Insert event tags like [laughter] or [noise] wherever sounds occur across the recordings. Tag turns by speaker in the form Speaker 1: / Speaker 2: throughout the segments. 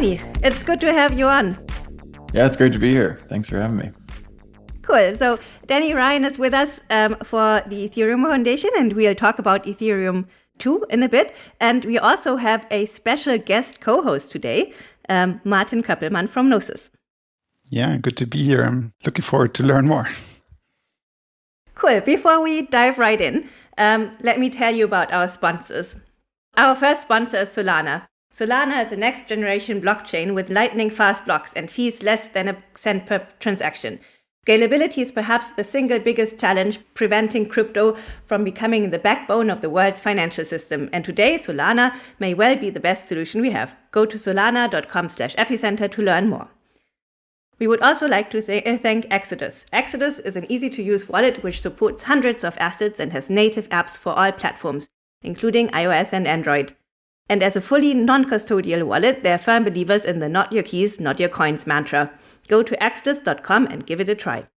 Speaker 1: Danny, it's good to have you on.
Speaker 2: Yeah, it's great to be here. Thanks for having me.
Speaker 1: Cool. So, Danny Ryan is with us um, for the Ethereum Foundation, and we'll talk about Ethereum 2 in a bit. And we also have a special guest co host today, um, Martin Köppelmann from Gnosis.
Speaker 3: Yeah, good to be here. I'm looking forward to learn more.
Speaker 1: Cool. Before we dive right in, um, let me tell you about our sponsors. Our first sponsor is Solana. Solana is a next generation blockchain with lightning fast blocks and fees less than a cent per transaction. Scalability is perhaps the single biggest challenge preventing crypto from becoming the backbone of the world's financial system. And today, Solana may well be the best solution we have. Go to solana.com slash epicenter to learn more. We would also like to th uh, thank Exodus. Exodus is an easy to use wallet which supports hundreds of assets and has native apps for all platforms, including iOS and Android. And as a fully non custodial wallet, they're firm believers in the not your keys, not your coins mantra. Go to exodus.com and give it a try.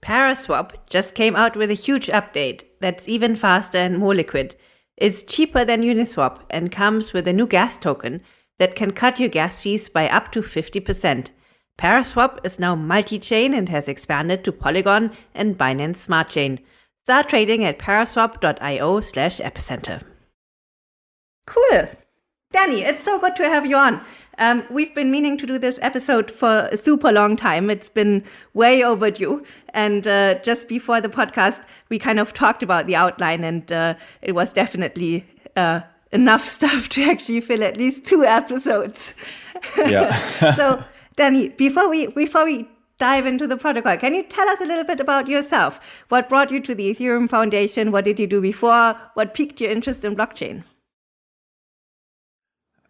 Speaker 1: Paraswap just came out with a huge update that's even faster and more liquid. It's cheaper than Uniswap and comes with a new gas token that can cut your gas fees by up to 50%. Paraswap is now multi-chain and has expanded to Polygon and Binance Smart Chain. Start trading at paraswap.io slash epicenter. Cool. Danny, it's so good to have you on. Um, we've been meaning to do this episode for a super long time. It's been way overdue. And uh, just before the podcast, we kind of talked about the outline, and uh, it was definitely uh, enough [laughs] stuff to actually fill at least two episodes.
Speaker 2: Yeah. [laughs]
Speaker 1: so Danny, before we before we dive into the protocol, can you tell us a little bit about yourself? What brought you to the Ethereum Foundation? What did you do before? What piqued your interest in blockchain?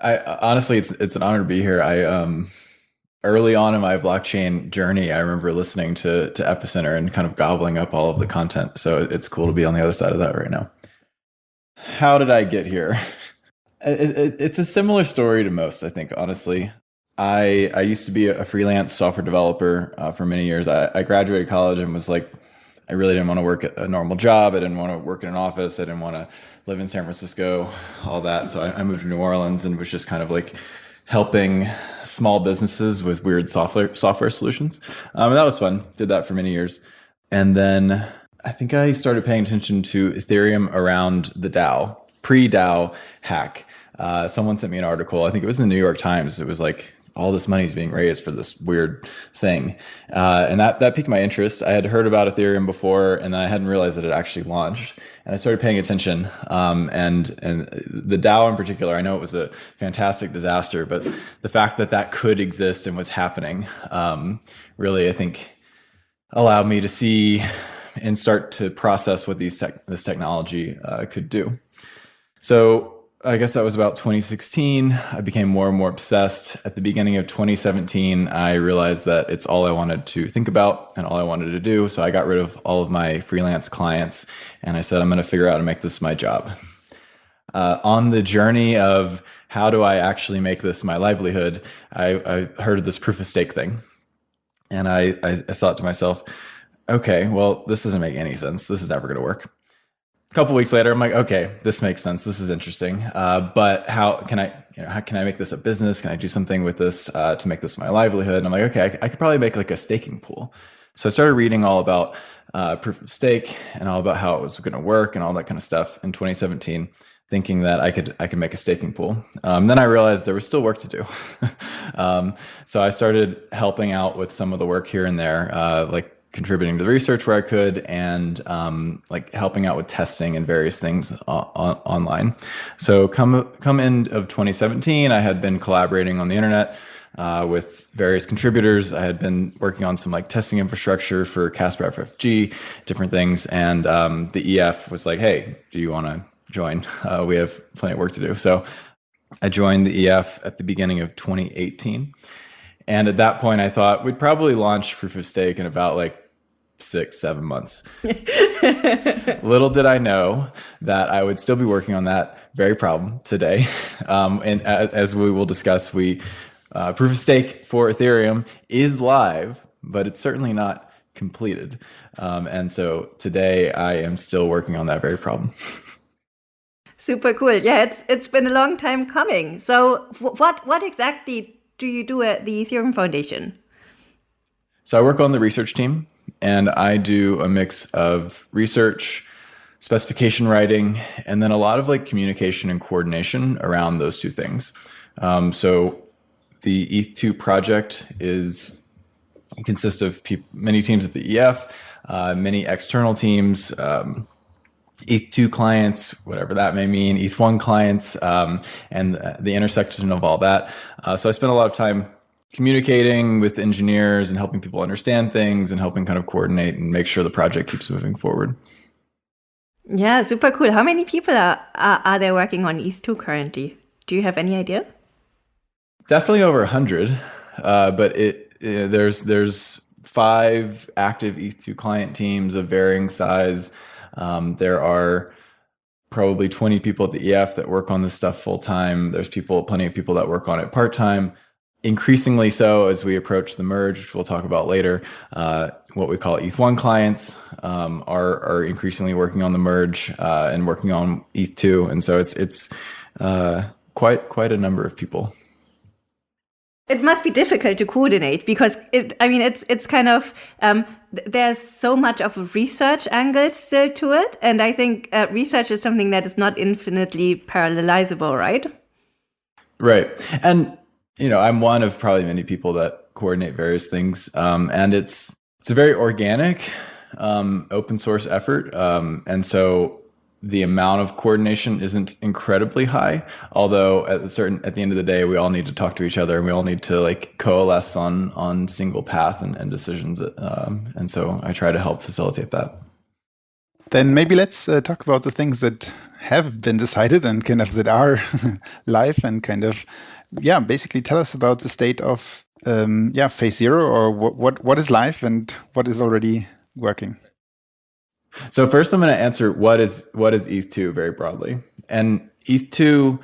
Speaker 2: I honestly, it's it's an honor to be here. I um early on in my blockchain journey, I remember listening to to Epicenter and kind of gobbling up all of the content. So it's cool to be on the other side of that right now. How did I get here? [laughs] It, it, it's a similar story to most, I think, honestly. I I used to be a freelance software developer uh, for many years. I, I graduated college and was like, I really didn't want to work a normal job. I didn't want to work in an office. I didn't want to live in San Francisco, all that. So I, I moved to New Orleans and was just kind of like helping small businesses with weird software software solutions. Um, and that was fun. Did that for many years, and then I think I started paying attention to Ethereum around the DAO pre DAO hack. Uh, someone sent me an article. I think it was in the New York Times. It was like all this money is being raised for this weird thing. Uh, and that, that piqued my interest. I had heard about Ethereum before and I hadn't realized that it actually launched. And I started paying attention. Um, and, and the DAO in particular, I know it was a fantastic disaster, but the fact that that could exist and was happening um, really, I think, allowed me to see and start to process what these tech, this technology uh, could do. So I guess that was about 2016. I became more and more obsessed. At the beginning of 2017, I realized that it's all I wanted to think about and all I wanted to do. So I got rid of all of my freelance clients and I said, I'm going to figure out how to make this my job. Uh, on the journey of how do I actually make this my livelihood, I, I heard of this proof of stake thing. And I, I, I thought to myself, okay, well, this doesn't make any sense. This is never going to work couple weeks later, I'm like, okay, this makes sense. This is interesting. Uh, but how can I, you know, how can I make this a business? Can I do something with this uh, to make this my livelihood? And I'm like, okay, I, I, could probably make like a staking pool. So I started reading all about uh, proof of stake and all about how it was going to work and all that kind of stuff in 2017 thinking that I could I could make a staking pool. Um, then I realized there was still work to do. [laughs] um, so I started helping out with some of the work here and there, uh, like contributing to the research where I could and um, like helping out with testing and various things on, online. So come come end of 2017, I had been collaborating on the internet uh, with various contributors. I had been working on some like testing infrastructure for Casper FFG, different things, and um, the EF was like, "Hey, do you want to join? [laughs] Uh, we have plenty of work to do." So I joined the EF at the beginning of 2018. And at that point, I thought we'd probably launch proof of stake in about like six, seven months. [laughs] Little did I know that I would still be working on that very problem today. [laughs] Um, and as we will discuss, we uh, proof of stake for Ethereum is live, but it's certainly not completed. Um, and so today I am still working on that very problem. [laughs]
Speaker 1: Super cool. Yeah, it's it's been a long time coming. So, what what exactly do you do at the Ethereum Foundation?
Speaker 2: So I work on the research team, and I do a mix of research, specification writing, and then a lot of like communication and coordination around those two things. Um, so the ETH2 project is consists of many teams at the EF, uh, many external teams. Um, ETH2 clients, whatever that may mean, ETH1 clients, um, and the intersection of all that. Uh, so I spent a lot of time communicating with engineers and helping people understand things and helping kind of coordinate and make sure the project keeps moving forward.
Speaker 1: Yeah, super cool. How many people are, are, are there working on ETH2 currently? Do you have any idea?
Speaker 2: Definitely over 100, uh, but it, it there's there's five active ETH2 client teams of varying size. Um, there are probably 20 people at the EF that work on this stuff full time. There's people, plenty of people that work on it part time. Increasingly so as we approach the merge, which we'll talk about later. Uh, what we call ETH1 clients um, are are increasingly working on the merge uh, and working on ETH2, and so it's it's uh, quite quite a number of people.
Speaker 1: It must be difficult to coordinate because it. I mean, it's it's kind of um, there's so much of a research angle still to it, and I think uh, research is something that is not infinitely parallelizable, right?
Speaker 2: Right, and you know, I'm one of probably many people that coordinate various things, um, and it's it's a very organic, um, open source effort, um, and so the amount of coordination isn't incredibly high although at certain at the end of the day we all need to talk to each other and we all need to like coalesce on on single path and, and decisions um, and so i try to help facilitate that.
Speaker 3: Then maybe let's uh, talk about the things that have been decided and kind of that are [laughs] live and kind of yeah basically tell us about the state of um, yeah phase zero or what, what what is live and what is already working
Speaker 2: so first, I'm going to answer what is what is ETH2 very broadly, and ETH2.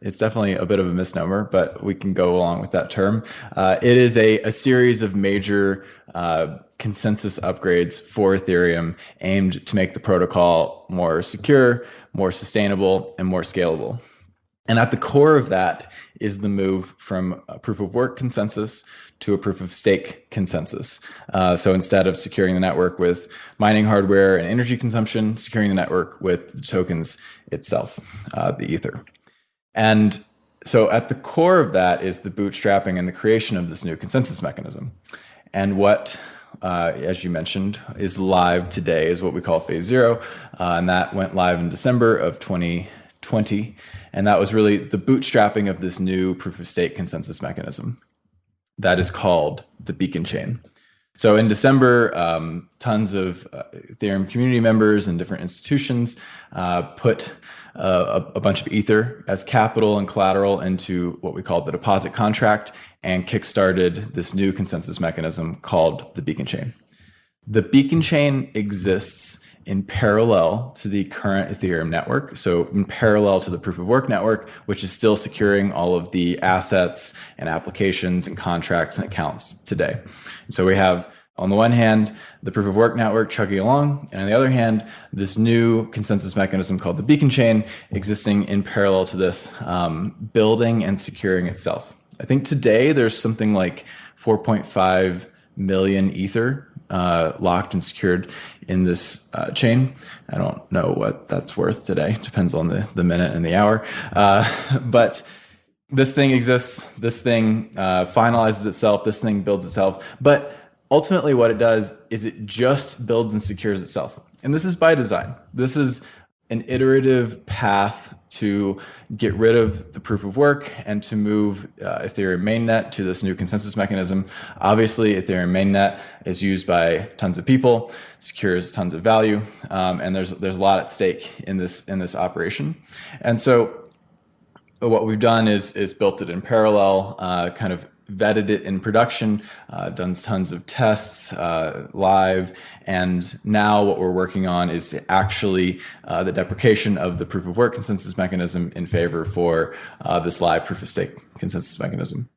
Speaker 2: It's definitely a bit of a misnomer, but we can go along with that term. Uh, it is a, a series of major uh, consensus upgrades for Ethereum aimed to make the protocol more secure, more sustainable, and more scalable. And at the core of that is the move from a proof of work consensus to a proof of stake consensus. Uh, so instead of securing the network with mining hardware and energy consumption, securing the network with the tokens itself, uh, the Ether. And so at the core of that is the bootstrapping and the creation of this new consensus mechanism. And what uh, as you mentioned, is live today, is what we call phase zero. Uh, and that went live in December of 2020. And that was really the bootstrapping of this new proof of stake consensus mechanism that is called the beacon chain. So in December, um, tons of uh, Ethereum community members and different institutions uh, put uh, a, a, bunch of Ether as capital and collateral into what we call the deposit contract and kickstarted this new consensus mechanism called the beacon chain. The beacon chain exists in parallel to the current Ethereum network. So in parallel to the proof of work network, which is still securing all of the assets and applications and contracts and accounts today. And so we have on the one hand, the proof of work network chugging along, and on the other hand, this new consensus mechanism called the beacon chain existing in parallel to this, um, building and securing itself. I think today there's something like 4.5 million Ether uh, locked and secured in this uh, chain. I don't know what that's worth today. Depends on the, the minute and the hour. Uh, [laughs] but this thing exists. This thing uh, finalizes itself. This thing builds itself. But ultimately, what it does is it just builds and secures itself. And this is by design. This is an iterative path to get rid of the proof of work and to move uh, Ethereum mainnet to this new consensus mechanism. Obviously, Ethereum mainnet is used by tons of people, secures tons of value, um, and there's there's a lot at stake in this in this operation. And so, what we've done is is built it in parallel, uh, kind of vetted it in production, uh, done tons of tests uh, live, and now what we're working on is actually uh, the deprecation of the proof of work consensus mechanism in favor for uh, this live proof of stake consensus mechanism.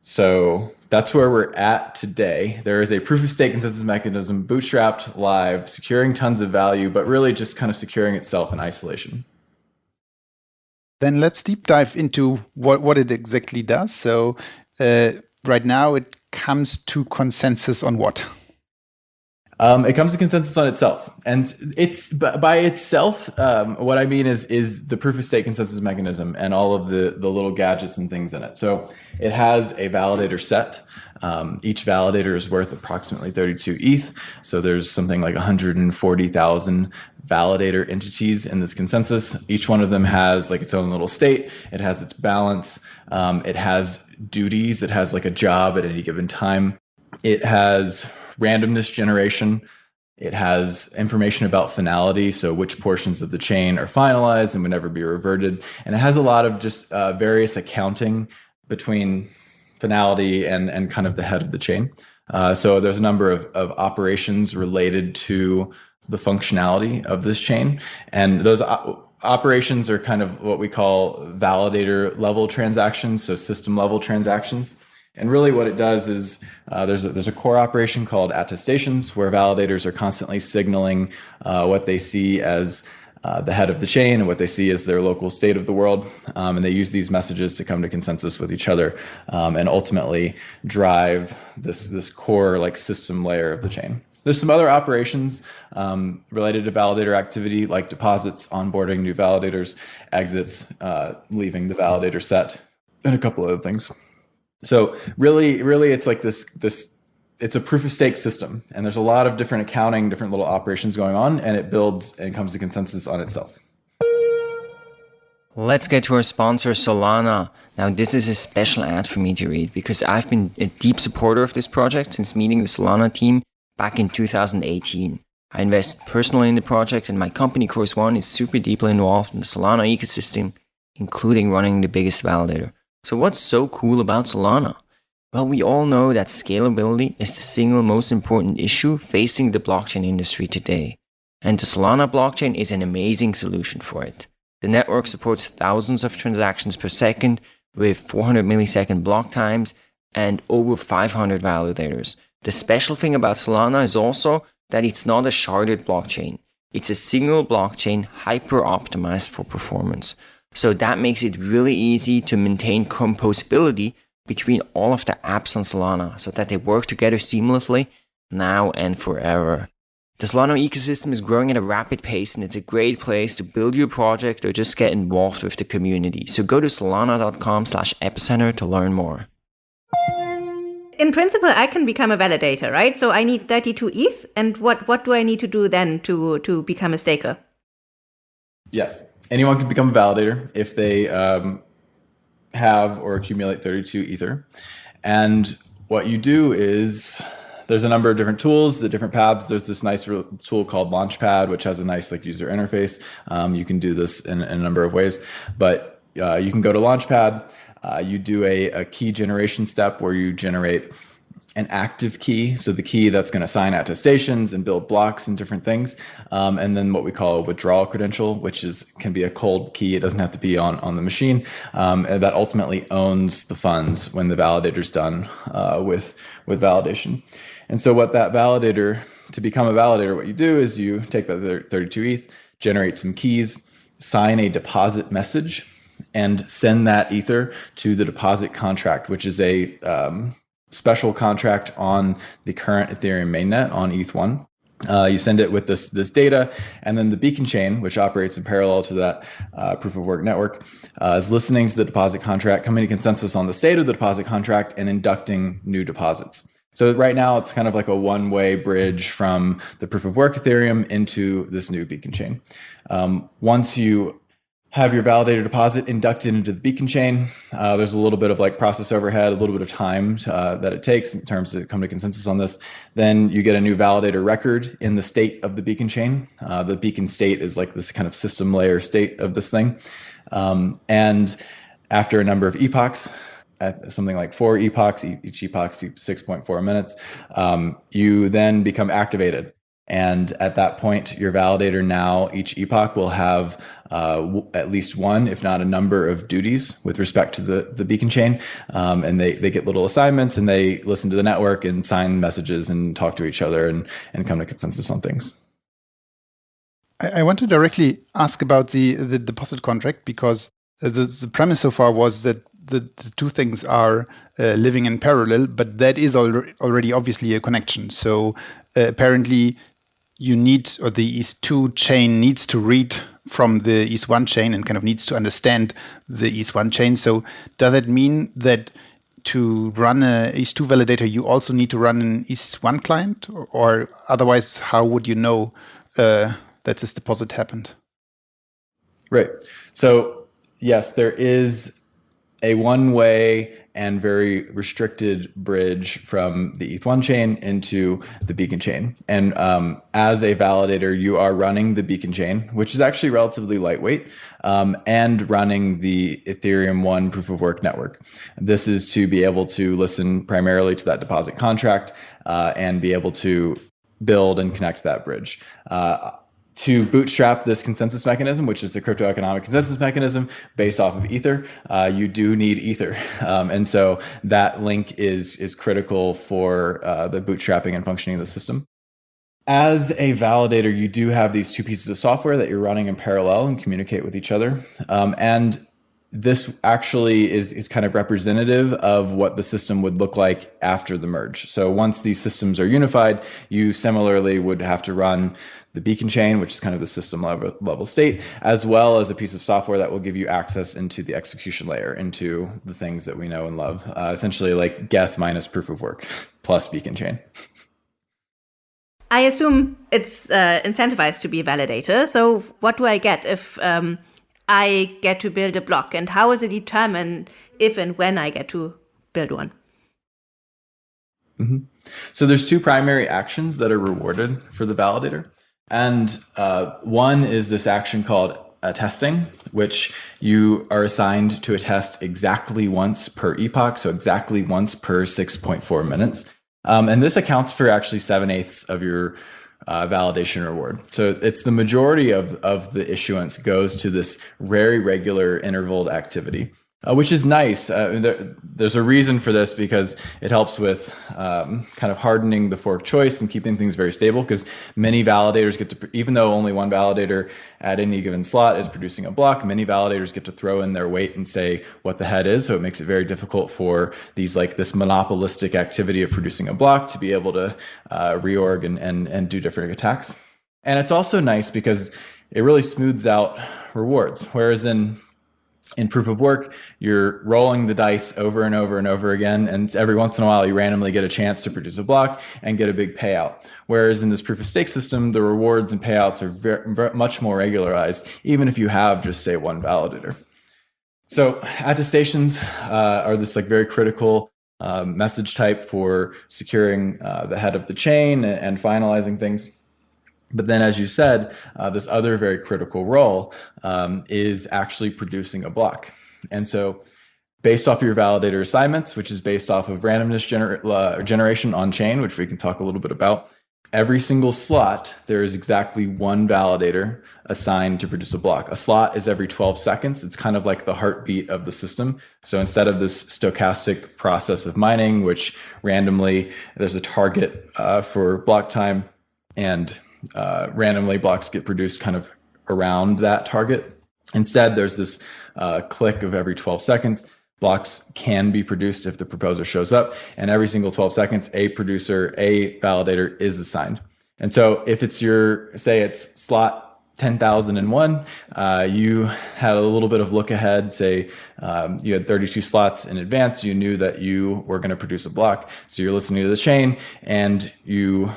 Speaker 2: So that's where we're at today. There is a proof of stake consensus mechanism bootstrapped live, securing tons of value, but really just kind of securing itself in isolation.
Speaker 3: Then let's deep dive into what, what it exactly does. So uh, right now it comes to consensus on what?
Speaker 2: Um, it comes to consensus on itself, and it's by itself. Um, what I mean is is the proof of stake consensus mechanism and all of the the little gadgets and things in it. So it has a validator set. Um, each validator is worth approximately 32 ETH. So there's something like 140,000 validator entities in this consensus. Each one of them has like its own little state. It has its balance. Um, it has duties. It has like a job at any given time. It has randomness generation. It has information about finality, so which portions of the chain are finalized and would never be reverted. And it has a lot of just uh, various accounting between finality and, and kind of the head of the chain. Uh, so there's a number of, of operations related to the functionality of this chain. And those operations are kind of what we call validator level transactions, so system level transactions. And really what it does is uh, there's, a, there's a core operation called attestations where validators are constantly signaling uh, what they see as uh, the head of the chain and what they see as their local state of the world. Um, and they use these messages to come to consensus with each other um, and ultimately drive this, this core like system layer of the chain. There's some other operations um, related to validator activity like deposits, onboarding new validators, exits, uh, leaving the validator set, and a couple other things. So really, really, it's like this this it's a proof of stake system, and there's a lot of different accounting, different little operations going on, and it builds and comes to consensus on itself.
Speaker 4: Let's get to our sponsor, Solana. Now, this is a special ad for me to read because I've been a deep supporter of this project since meeting the Solana team back in 2018. I invest personally in the project, and my company, Chorus One, is super deeply involved in the Solana ecosystem, including running the biggest validator. So what's so cool about Solana? Well, we all know that scalability is the single most important issue facing the blockchain industry today. And the Solana blockchain is an amazing solution for it. The network supports thousands of transactions per second with 400 millisecond block times and over 500 validators. The special thing about Solana is also that it's not a sharded blockchain. It's a single blockchain hyper optimized for performance. So that makes it really easy to maintain composability between all of the apps on Solana so that they work together seamlessly now and forever. The Solana ecosystem is growing at a rapid pace and it's a great place to build your project or just get involved with the community. So go to solana.com slash epicenter to learn more.
Speaker 1: In principle, I can become a validator, right? So I need 32 ETH. And what, what do I need to do then to, to become a staker?
Speaker 2: Yes anyone can become a validator if they um, have or accumulate 32 ether. And what you do is there's a number of different tools, the different paths. There's this nice tool called Launchpad, which has a nice like user interface. Um, you can do this in, in, a number of ways, but uh, you can go to Launchpad. Uh, you do a, a key generation step where you generate an active key, so the key that's going to sign attestations and build blocks and different things, um, and then what we call a withdrawal credential, which is can be a cold key. It doesn't have to be on on the machine, um, that ultimately owns the funds when the validator's done uh, with with validation. And so, what that validator to become a validator, what you do is you take that 32 ETH, generate some keys, sign a deposit message, and send that ether to the deposit contract, which is a um, special contract on the current Ethereum mainnet on ETH1. Uh, you send it with this this data, and then the beacon chain, which operates in parallel to that uh, proof of work network, uh, is listening to the deposit contract, coming to consensus on the state of the deposit contract, and inducting new deposits. So right now, it's kind of like a one way bridge from the proof of work Ethereum into this new beacon chain. Um, once you have your validator deposit inducted into the beacon chain. Uh, there's a little bit of like process overhead, a little bit of time to, uh, that it takes in terms to come to consensus on this. Then you get a new validator record in the state of the beacon chain. Uh, the beacon state is like this kind of system layer state of this thing. Um, and after a number of epochs, at something like four epochs, each epoch 6.4 minutes, um, you then become activated. And at that point, your validator now, each epoch will have uh, at least one, if not a number of duties with respect to the, the beacon chain. Um, and they, they get little assignments and they listen to the network and sign messages and talk to each other and, and come to consensus on things.
Speaker 3: I, I want to directly ask about the, the deposit contract because the, the premise so far was that the, the two things are uh, living in parallel, but that is al- already obviously a connection. So uh, apparently, you need, or the ETH2 chain needs to read from the ETH1 chain and kind of needs to understand the ETH1 chain. So does that mean that to run a ETH2 validator, you also need to run an ETH1 client, or, or otherwise, how would you know uh, that this deposit happened?
Speaker 2: Right. So yes, there is a one-way and very restricted bridge from the ETH1 chain into the Beacon chain. And um, as a validator, you are running the Beacon chain, which is actually relatively lightweight, um, and running the Ethereum 1 proof of work network. This is to be able to listen primarily to that deposit contract uh, and be able to build and connect that bridge. Uh, to bootstrap this consensus mechanism, which is the crypto economic consensus mechanism based off of Ether, uh, you do need Ether, [laughs] um, and so that link is is critical for uh, the bootstrapping and functioning of the system. As a validator, you do have these two pieces of software that you're running in parallel and communicate with each other, um, and this actually is, is kind of representative of what the system would look like after the merge. So once these systems are unified, you similarly would have to run the beacon chain, which is kind of the system level, level state, as well as a piece of software that will give you access into the execution layer, into the things that we know and love, uh, essentially like Geth minus proof of work plus beacon chain.
Speaker 1: I assume it's uh, incentivized to be a validator. So what do I get if um, I get to build a block and how is it determined if and when I get to build one?
Speaker 2: Mm-hmm. So there's two primary actions that are rewarded for the validator. And uh, one is this action called attesting, which you are assigned to attest exactly once per epoch, so exactly once per 6.4 minutes. Um, and this accounts for actually seven eighths of your uh, validation reward. So it's the majority of, of the issuance goes to this very regular intervaled activity. Uh, which is nice. Uh, there, there's a reason for this because it helps with um, kind of hardening the fork choice and keeping things very stable. Because many validators get to, even though only one validator at any given slot is producing a block, many validators get to throw in their weight and say what the head is. So it makes it very difficult for these like this monopolistic activity of producing a block to be able to uh, reorg and, and and do different attacks. And it's also nice because it really smooths out rewards. Whereas in in proof of work, you're rolling the dice over and over and over again. And every once in a while, you randomly get a chance to produce a block and get a big payout. Whereas in this proof of stake system, the rewards and payouts are very, very much more regularized, even if you have just say one validator. So attestations uh, are this like very critical uh, message type for securing uh, the head of the chain and, and finalizing things. But then, as you said, uh, this other very critical role um, is actually producing a block. And so, based off of your validator assignments, which is based off of randomness gener uh, generation on chain, which we can talk a little bit about, every single slot, there is exactly one validator assigned to produce a block. A slot is every 12 seconds. It's kind of like the heartbeat of the system. So instead of this stochastic process of mining, which randomly there's a target uh, for block time and uh, randomly blocks get produced kind of around that target. Instead, there's this uh, click of every 12 seconds. Blocks can be produced if the proposer shows up, and every single 12 seconds, a producer, a validator is assigned. And so, if it's your, say, it's slot 10,001, uh, you had a little bit of look ahead, say um, you had 32 slots in advance, you knew that you were going to produce a block. So you're listening to the chain and you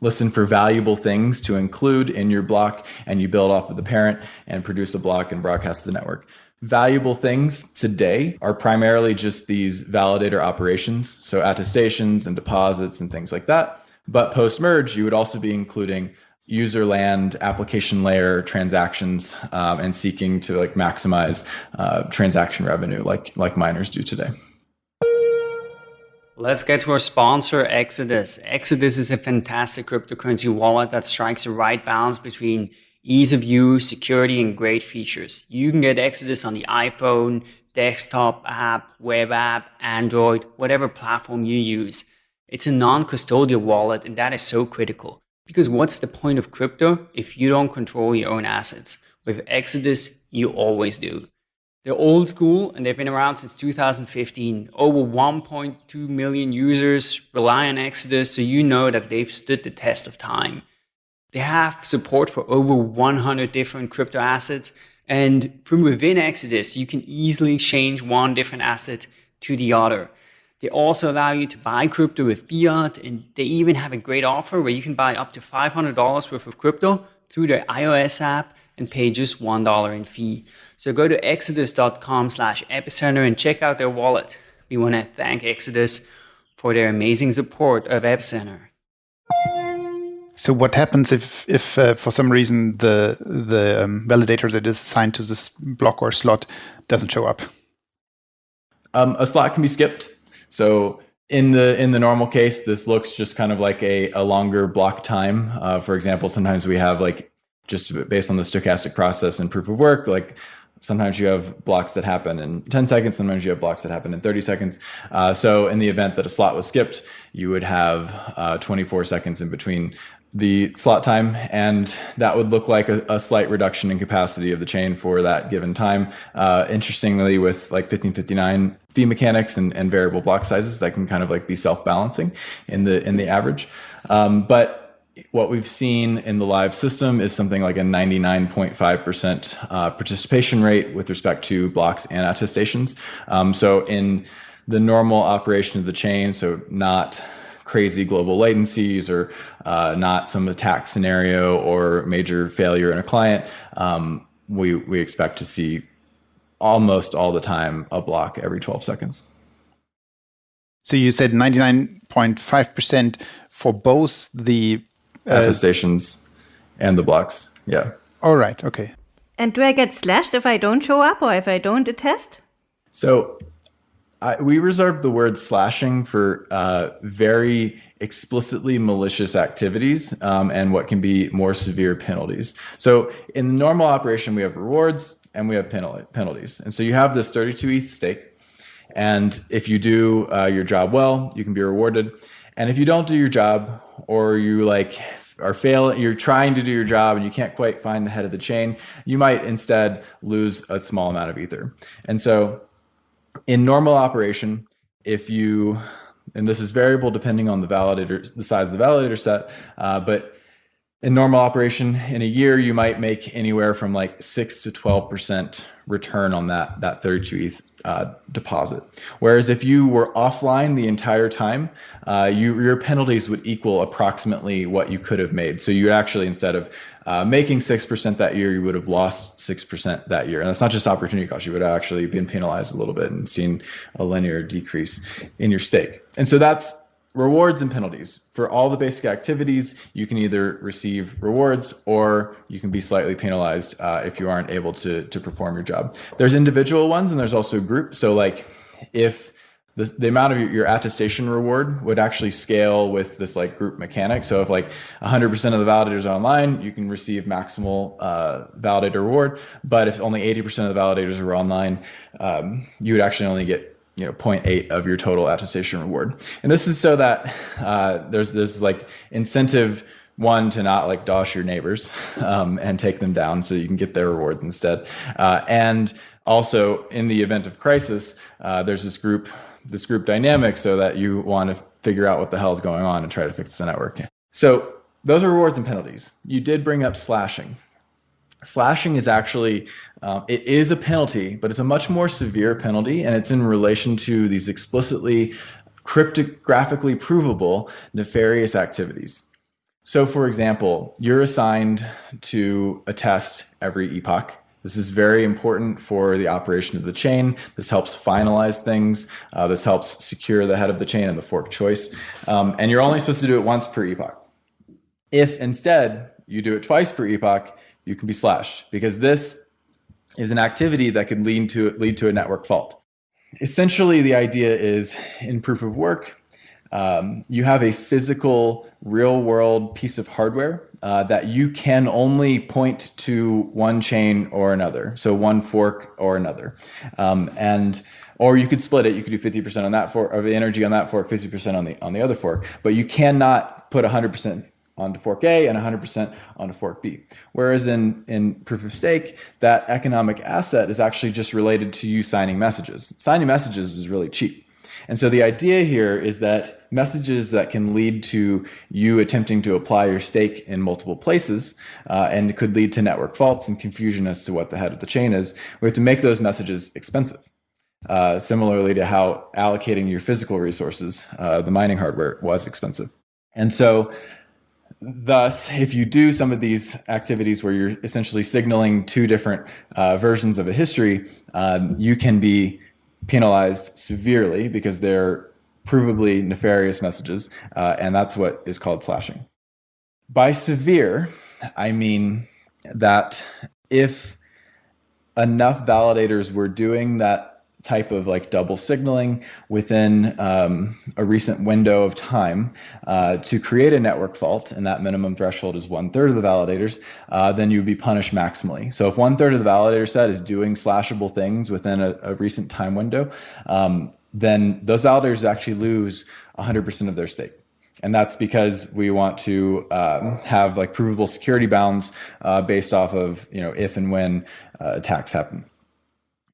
Speaker 2: listen for valuable things to include in your block and you build off of the parent and produce a block and broadcast to the network. Valuable things today are primarily just these validator operations, so attestations and deposits and things like that. But post merge, you would also be including user land, application layer transactions, um, and seeking to like maximize uh, transaction revenue, like like miners do today.
Speaker 5: Let's get to our sponsor, Exodus. Exodus is a fantastic cryptocurrency wallet that strikes the right balance between ease of use, security, and great features. You can get Exodus on the iPhone, desktop app, web app, Android, whatever platform you use. It's a non custodial wallet, and that is so critical. Because what's the point of crypto if you don't control your own assets? With Exodus, you always do. They're old school and they've been around since 2015. Over 1.2 million users rely on Exodus, so you know that they've stood the test of time. They have support for over 100 different crypto assets, and from within Exodus, you can easily change one different asset to the other. They also allow you to buy crypto with fiat, and they even have a great offer where you can buy up to $500 worth of crypto through their iOS app and pay just $1 in fee. So go to exodus.com slash epicenter and check out their wallet. We want to thank Exodus for their amazing support of Epicenter.
Speaker 3: So what happens if, if uh, for some reason the the um, validator that is assigned to this block or slot doesn't show up?
Speaker 2: Um, a slot can be skipped. So in the in the normal case, this looks just kind of like a, a longer block time. Uh, for example, sometimes we have like just based on the stochastic process and proof of work, like sometimes you have blocks that happen in 10 seconds sometimes you have blocks that happen in 30 seconds uh, so in the event that a slot was skipped you would have uh, 24 seconds in between the slot time, and that would look like a, a, slight reduction in capacity of the chain for that given time. Uh, interestingly, with like 1559 fee mechanics and, and variable block sizes, that can kind of like be self-balancing in the in the average. Um, but what we've seen in the live system is something like a 99.5% uh, participation rate with respect to blocks and attestations. Um, so in the normal operation of the chain, so not crazy global latencies or uh, not some attack scenario or major failure in a client, um, we, we expect to see almost all the time a block every 12 seconds.
Speaker 3: So you said 99.5% for both the
Speaker 2: uh, attestations and the blocks. Yeah.
Speaker 3: All right. Okay.
Speaker 1: And do I get slashed if I don't show up or if I don't attest?
Speaker 2: So I, we reserve the word slashing for uh, very explicitly malicious activities um, and what can be more severe penalties. So in the normal operation, we have rewards and we have penalties. And so you have this 32 ETH stake. And if you do uh, your job well, you can be rewarded. And if you don't do your job or you like are failing, you're trying to do your job and you can't quite find the head of the chain, you might instead lose a small amount of ether. And so in normal operation, if you, and this is variable depending on the validator, the size of the validator set, uh, but in normal operation in a year, you might make anywhere from like six to 12% return on that, that 32 ETH uh, deposit. Whereas if you were offline the entire time, uh, you, your penalties would equal approximately what you could have made. So you actually, instead of uh, making 6% that year, you would have lost 6% that year. And that's not just opportunity cost. You would have actually been penalized a little bit and seen a linear decrease in your stake. And so that's rewards and penalties. For all the basic activities, you can either receive rewards or you can be slightly penalized uh, if you aren't able to, to perform your job. There's individual ones and there's also group. So like if the, the amount of your, your, attestation reward would actually scale with this like group mechanic. So if like 100% of the validators are online, you can receive maximal uh, validator reward. But if only 80% of the validators are online, um, you would actually only get you know 0.8 of your total attestation reward. And this is so that uh, there's this like incentive one to not like dosh your neighbors [laughs] um, and take them down so you can get their reward instead. Uh, and also in the event of crisis uh, there's this group this group dynamic so that you want to figure out what the hell is going on and try to fix the network. So those are rewards and penalties. You did bring up slashing slashing is actually um, it is a penalty but it's a much more severe penalty and it's in relation to these explicitly cryptographically provable nefarious activities so for example you're assigned to attest every epoch this is very important for the operation of the chain. This helps finalize things. Uh, this helps secure the head of the chain and the fork choice. Um, and you're only supposed to do it once per epoch. If instead you do it twice per epoch, you can be slashed because this is an activity that could lead to lead to a network fault. Essentially, the idea is in proof of work, um, you have a physical, real world piece of hardware uh, that you can only point to one chain or another, so one fork or another, um, and or you could split it. You could do 50% on that fork of energy on that fork, 50% on the on the other fork, but you cannot put 100% onto fork A and 100% onto fork B. Whereas in, in proof of stake, that economic asset is actually just related to you signing messages. Signing messages is really cheap. And so the idea here is that messages that can lead to you attempting to apply your stake in multiple places uh, and could lead to network faults and confusion as to what the head of the chain is, we have to make those messages expensive. Uh, similarly to how allocating your physical resources, uh, the mining hardware was expensive. And so thus, if you do some of these activities where you're essentially signaling two different uh, versions of a history, um, you can be penalized severely because they're provably nefarious messages, uh, and that's what is called slashing. By severe, I mean that if enough validators were doing that type of like double signaling within um, a recent window of time uh, to create a network fault, and that minimum threshold is one third of the validators, uh, then you would be punished maximally. So if one third of the validator set is doing slashable things within a, a recent time window, um, then those validators actually lose 100% of their stake. And that's because we want to um, have like provable security bounds uh, based off of, you know, if and when uh, attacks happen.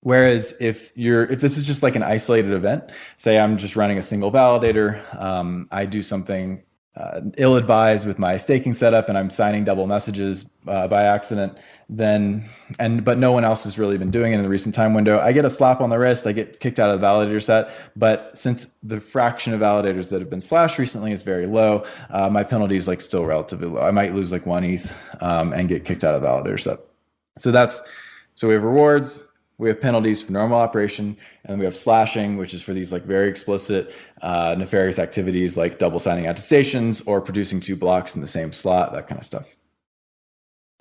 Speaker 2: Whereas if you're if this is just like an isolated event, say I'm just running a single validator, um, I do something uh, ill-advised with my staking setup and I'm signing double messages uh, by accident, then and but no one else has really been doing it in the recent time window. I get a slap on the wrist, I get kicked out of the validator set. But since the fraction of validators that have been slashed recently is very low, uh, my penalty is like still relatively low. I might lose like one ETH um, and get kicked out of the validator set. So that's so we have rewards, we have penalties for normal operation, and we have slashing, which is for these like very explicit uh, nefarious activities like double signing attestations or producing two blocks in the same slot, that kind of stuff.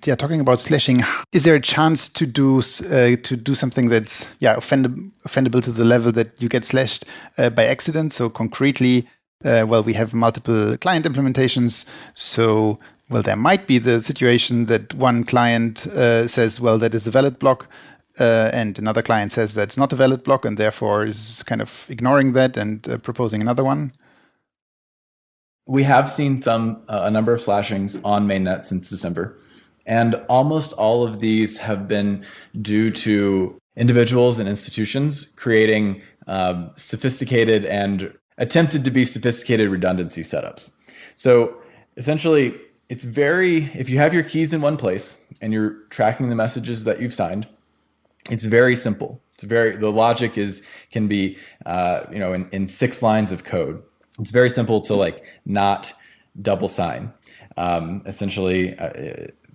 Speaker 3: Yeah, talking about slashing, is there a chance to do uh, to do something that's yeah offendable, offendable to the level that you get slashed uh, by accident? So concretely, uh, well, we have multiple client implementations, so well, there might be the situation that one client uh, says, well, that is a valid block, uh, and another client says that's not a valid block and therefore is kind of ignoring that and uh, proposing another one?
Speaker 2: We have seen some uh, a number of slashings on mainnet since December, and almost all of these have been due to individuals and institutions creating um, sophisticated and attempted to be sophisticated redundancy setups. So essentially, it's very if you have your keys in one place and you're tracking the messages that you've signed it's very simple. It's very the logic is can be uh, you know in, in six lines of code. It's very simple to like not double sign. Um, essentially, uh,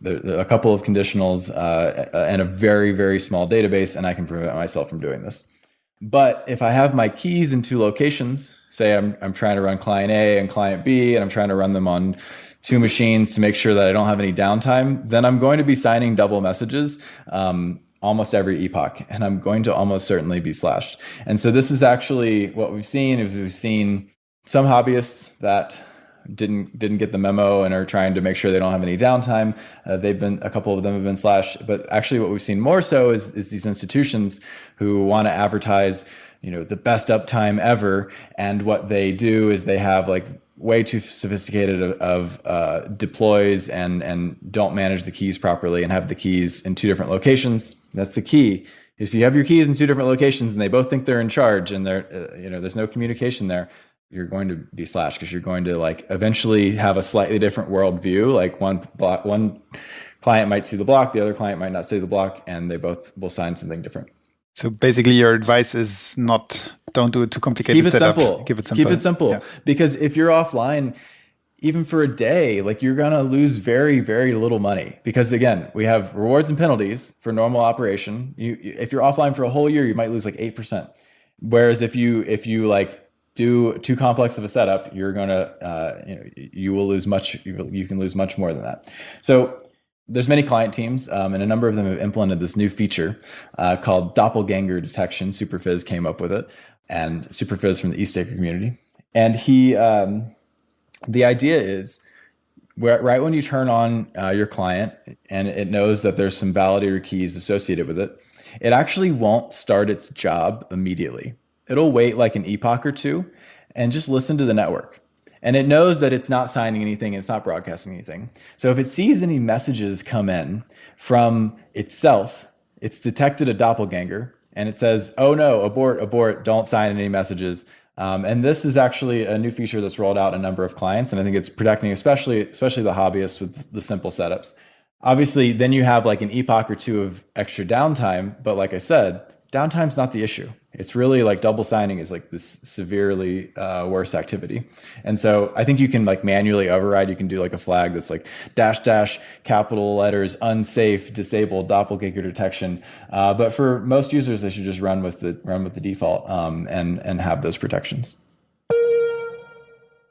Speaker 2: there, there a couple of conditionals uh, and a very very small database, and I can prevent myself from doing this. But if I have my keys in two locations, say I'm I'm trying to run client A and client B, and I'm trying to run them on two machines to make sure that I don't have any downtime, then I'm going to be signing double messages. Um, almost every epoch and I'm going to almost certainly be slashed. And so this is actually what we've seen is we've seen some hobbyists that didn't didn't get the memo and are trying to make sure they don't have any downtime. Uh, they've been a couple of them have been slashed, but actually what we've seen more so is is these institutions who want to advertise, you know, the best uptime ever and what they do is they have like way too sophisticated of, of uh, deploys and and don't manage the keys properly and have the keys in two different locations. That's the key. If you have your keys in two different locations and they both think they're in charge and they're uh, you know there's no communication there, you're going to be slashed because you're going to like eventually have a slightly different worldview. Like one block, one client might see the block, the other client might not see the block, and they both will sign something different.
Speaker 3: So basically, your advice is not don't do it too complicated.
Speaker 2: Keep it
Speaker 3: setup.
Speaker 2: simple.
Speaker 3: Keep it simple.
Speaker 2: Keep it simple. Yeah. Because if you're offline, even for a day, like you're gonna lose very, very little money. Because again, we have rewards and penalties for normal operation. You, if you're offline for a whole year, you might lose like eight percent. Whereas if you if you like do too complex of a setup, you're gonna uh, you know you will lose much. You can lose much more than that. So there's many client teams, um, and a number of them have implemented this new feature uh, called doppelganger detection. Superphiz came up with it, and Superphiz from the EthStaker community. And he, um, the idea is, where, right when you turn on uh, your client and it knows that there's some validator keys associated with it, it actually won't start its job immediately. It'll wait like an epoch or two and just listen to the network. And it knows that it's not signing anything, it's not broadcasting anything. So if it sees any messages come in from itself, it's detected a doppelganger and it says, oh no, abort, abort, don't sign any messages. Um, and this is actually a new feature that's rolled out a number of clients, and I think it's protecting especially especially the hobbyists with the simple setups. Obviously, then you have like an epoch or two of extra downtime, but like I said, downtime's not the issue. It's really like double signing is like this severely uh, worse activity. And so I think you can like manually override. You can do like a flag that's like dash dash capital letters unsafe disabled doppelganger detection. Uh, but for most users, they should just run with the run with the default um, and and have those protections.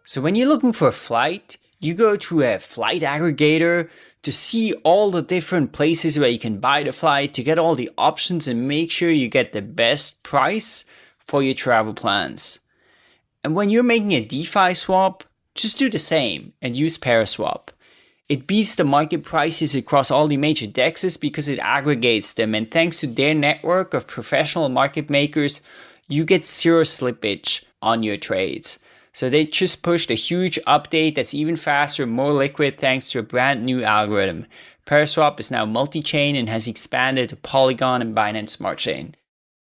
Speaker 5: So when you're looking for a flight, you go to a flight aggregator to see all the different places where you can buy the flight, to get all the options and make sure you get the best price for your travel plans. And when you're making a DeFi swap, just do the same and use Paraswap. It beats the market prices across all the major dexes because it aggregates them and thanks to their network of professional market makers, you get zero slippage on your trades. So they just pushed a huge update that's even faster, more liquid thanks to a brand new algorithm. Paraswap is now multi-chain and has expanded to Polygon and Binance Smart Chain.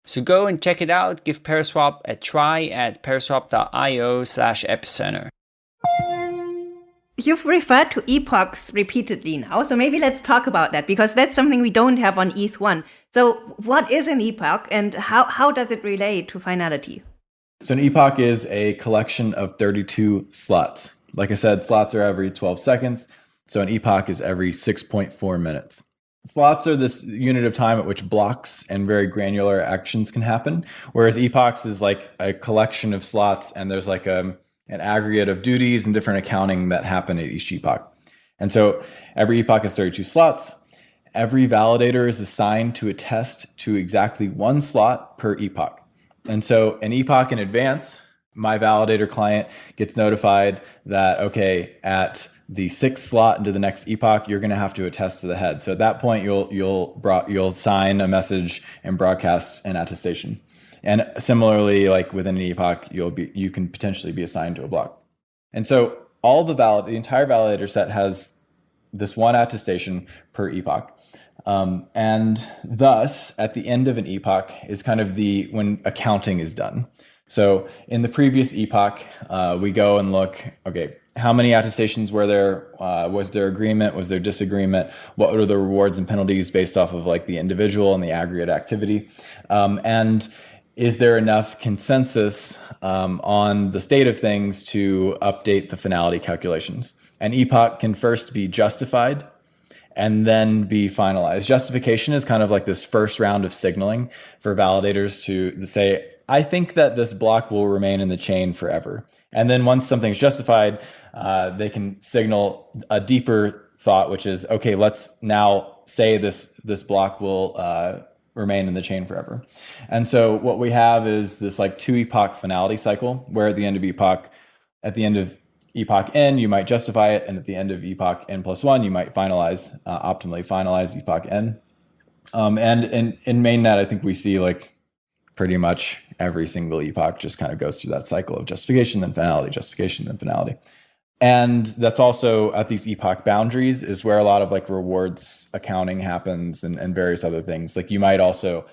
Speaker 5: So go and check it out. Give Paraswap a try at paraswap.io slash epicenter.
Speaker 1: You've referred to epochs repeatedly now, so maybe let's talk about that because that's something we don't have on ETH1. So what is an epoch and how, how does it relate to finality?
Speaker 2: So an epoch is a collection of 32 slots. Like I said, slots are every 12 seconds. So an epoch is every 6.4 minutes. Slots are this unit of time at which blocks and very granular actions can happen, whereas epochs is like a collection of slots and there's like a, um, an aggregate of duties and different accounting that happen at each epoch. And so every epoch has 32 slots. Every validator is assigned to attest to exactly one slot per epoch. And so an epoch in advance, my validator client gets notified that, okay, at the sixth slot into the next epoch, you're going to have to attest to the head. So at that point, you'll you'll you'll sign a message and broadcast an attestation. And similarly, like within an epoch, you'll be you can potentially be assigned to a block. And so all the valid the entire validator set has this one attestation per epoch. Um, and thus, at the end of an epoch is kind of the when accounting is done. So in the previous epoch, uh, we go and look, okay, how many attestations were there? Uh, was there agreement? Was there disagreement? What were the rewards and penalties based off of like the individual and the aggregate activity? Um, and is there enough consensus um, on the state of things to update the finality calculations? An epoch can first be justified and then be finalized. Justification is kind of like this first round of signaling for validators to say, I think that this block will remain in the chain forever. And then once something's justified, uh, they can signal a deeper thought, which is, okay, let's now say this, this block will uh, remain in the chain forever. And so what we have is this like two epoch finality cycle where at the end of epoch, at the end of epoch n, you might justify it, and at the end of epoch n plus one, you might finalize, uh, optimally finalize epoch n. Um, and in, in mainnet, I think we see like pretty much every single epoch just kind of goes through that cycle of justification, then finality, justification, then finality. And that's also at these epoch boundaries is where a lot of like rewards accounting happens and, and various other things. Like you might also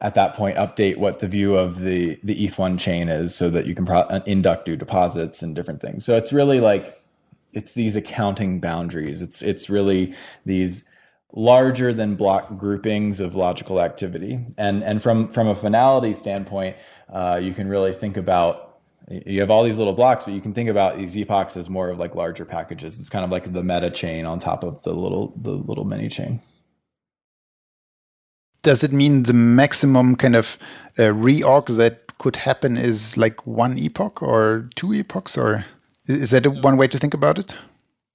Speaker 2: at that point update what the view of the the ETH1 chain is so that you can pro- uh, induct new deposits and different things. So it's really like it's these accounting boundaries. It's it's really these larger than block groupings of logical activity. And and from from a finality standpoint, uh, you can really think about you have all these little blocks, but you can think about these epochs as more of like larger packages. It's kind of like the meta chain on top of the little the little mini chain
Speaker 3: does it mean the maximum kind of uh, reorg that could happen is like one epoch or two epochs, or is that one way to think about it?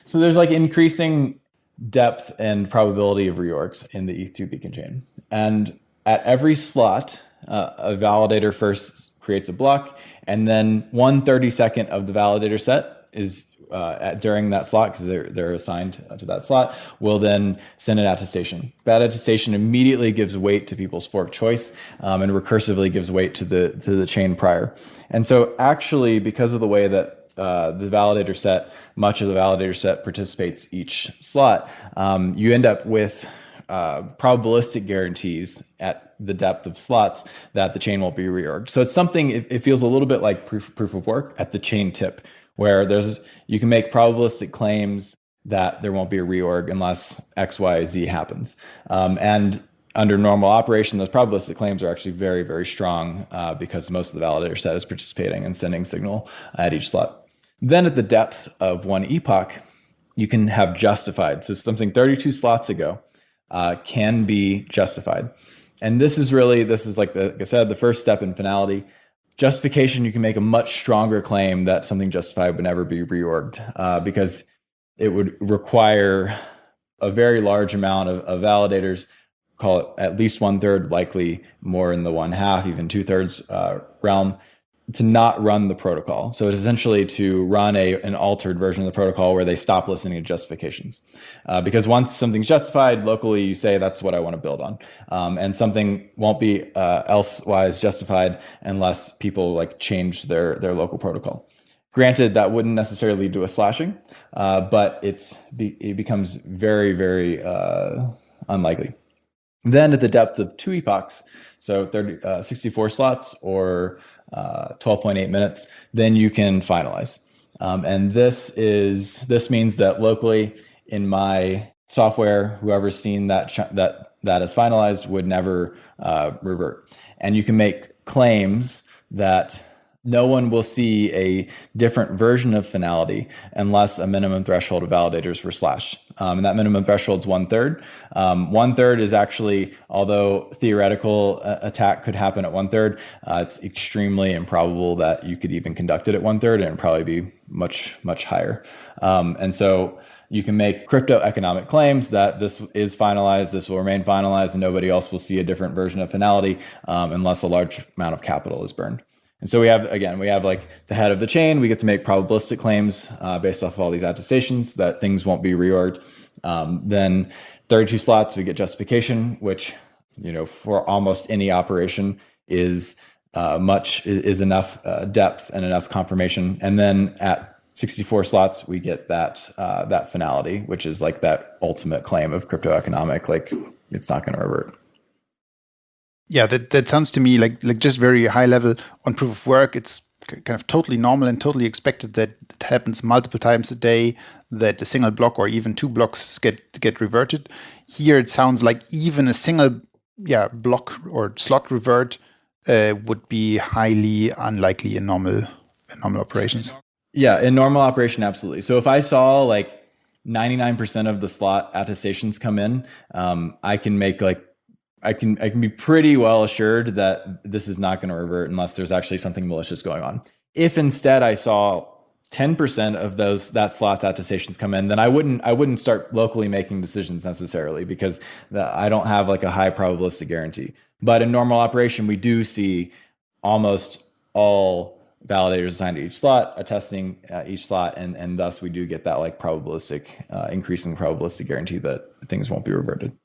Speaker 2: So there's like increasing depth and probability of reorgs in the ETH2 beacon chain. And at every slot, uh, a validator first creates a block, and then one 32nd of the validator set is uh, at, during that slot because they're, they're assigned to that slot will then send an attestation. That attestation immediately gives weight to people's fork choice um, and recursively gives weight to the to the chain prior. And so actually, because of the way that uh, the validator set, much of the validator set participates each slot, um, you end up with uh, probabilistic guarantees at the depth of slots that the chain won't be reorged. So it's something, it, it feels a little bit like proof, proof of work at the chain tip, where there's you can make probabilistic claims that there won't be a reorg unless X, Y, Z happens. Um, and under normal operation, those probabilistic claims are actually very, very strong uh, because most of the validator set is participating and sending signal at each slot. Then at the depth of one epoch, you can have justified. So something 32 slots ago uh, can be justified. And this is really, this is like, the, like I said, the first step in finality. Justification, you can make a much stronger claim that something justified would never be reorged uh, because it would require a very large amount of, of validators call it at least one third, likely more in the one half, even two thirds uh, realm, to not run the protocol. So it's essentially to run a an altered version of the protocol where they stop listening to justifications. Uh, because once something's justified locally, you say that's what I want to build on, um, and something won't be uh, elsewise justified unless people like change their their local protocol. Granted, that wouldn't necessarily lead to a slashing, uh, but it's be, it becomes very very uh, unlikely. Then at the depth of two epochs, so 30, uh, 64 slots or 12.8 uh, minutes, then you can finalize. Um, and this is this means that locally in my software, whoever's seen that that that is finalized would never uh, revert. And you can make claims that no one will see a different version of finality unless a minimum threshold of validators were slashed. Um, and that minimum threshold is one third. Um, one third is actually, although theoretical uh, attack could happen at one third, uh, it's extremely improbable that you could even conduct it at one third, and probably be much much higher. Um, and so you can make crypto economic claims that this is finalized, this will remain finalized, and nobody else will see a different version of finality um, unless a large amount of capital is burned. And so we have, again, we have like the head of the chain. We get to make probabilistic claims uh, based off of all these attestations that things won't be reorged. Um, then 32 slots, we get justification, which, you know, for almost any operation is uh, much, is enough uh, depth and enough confirmation. And then at 64 slots, we get that, uh, that finality, which is like that ultimate claim of crypto economic, like it's not going to revert
Speaker 3: yeah, that, that sounds to me like like just very high level on proof of work. It's kind of totally normal and totally expected that it happens multiple times a day that a single block or even two blocks get get reverted. Here it sounds like even a single yeah block or slot revert uh, would be highly unlikely in normal in normal operations.
Speaker 2: Yeah, in normal operation, absolutely. So if I saw like 99% of the slot attestations come in, um, I can make like I can I can be pretty well assured that this is not going to revert unless there's actually something malicious going on. If instead I saw 10% of those that slots attestations come in, then I wouldn't I wouldn't start locally making decisions necessarily because the, I don't have like a high probabilistic guarantee. But in normal operation, we do see almost all validators assigned to each slot attesting uh, each slot, and and thus we do get that like probabilistic uh, increasing probabilistic guarantee that things won't be reverted.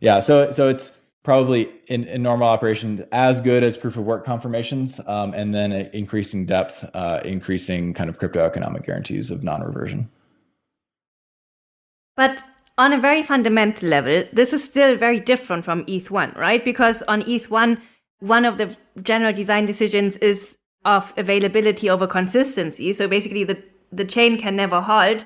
Speaker 2: Yeah, so so it's probably in, in, normal operation as good as proof of work confirmations, um, and then increasing depth, uh, increasing kind of crypto economic guarantees of non-reversion.
Speaker 1: But on a very fundamental level, this is still very different from ETH1, right? Because on ETH1, one of the general design decisions is of availability over consistency. So basically, the, the chain can never halt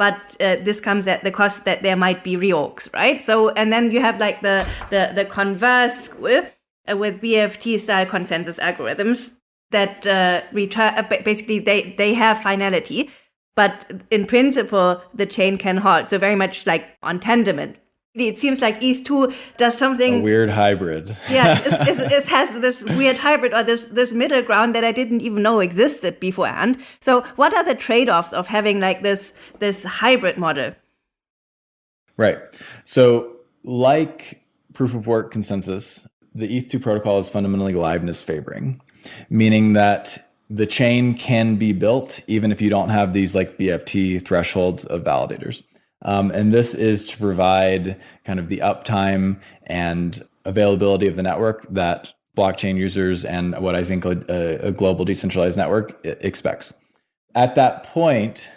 Speaker 1: but uh, this comes at the cost that there might be reorgs, right? So, and then you have like the the the converse uh, with BFT style consensus algorithms that uh, return uh, basically they they have finality, but in principle the chain can halt. So very much like on Tendermint, it seems like ETH2 does something
Speaker 2: a weird hybrid.
Speaker 1: yeah, [laughs] it has this weird hybrid or this this middle ground that I didn't even know existed beforehand. So, what are the trade-offs of having like this this hybrid model?
Speaker 2: Right. So, like proof of work consensus, the ETH2 protocol is fundamentally liveness favoring, meaning that the chain can be built even if you don't have these like BFT thresholds of validators. Um, and this is to provide kind of the uptime and availability of the network that blockchain users and what I think a, a global decentralized network expects. at that point,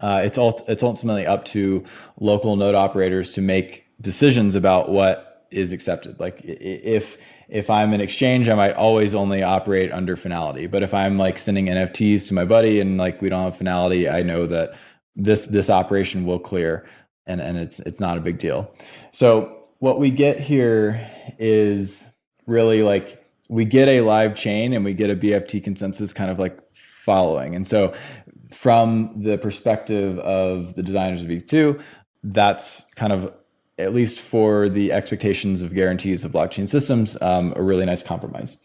Speaker 2: uh, it's it's ultimately up to local node operators to make decisions about what is accepted. Like if if I'm an exchange, I might always only operate under finality. But if I'm like sending NFTs to my buddy and like we don't have finality, I know that this this operation will clear and and it's it's not a big deal. So what we get here is really like we get a live chain and we get a BFT consensus kind of like following. And so from the perspective of the designers of ETH2, that's kind of at least for the expectations of guarantees of blockchain systems, um, a really nice compromise.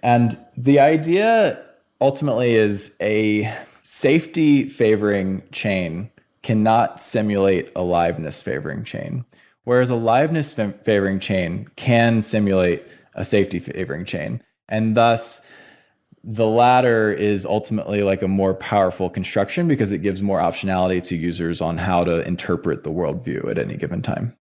Speaker 2: And the idea ultimately is a safety favoring chain cannot simulate a liveness favoring chain, whereas a liveness favoring chain can simulate a safety favoring chain. And thus, the latter is ultimately like a more powerful construction because it gives more optionality to users on how to interpret the worldview at any given time.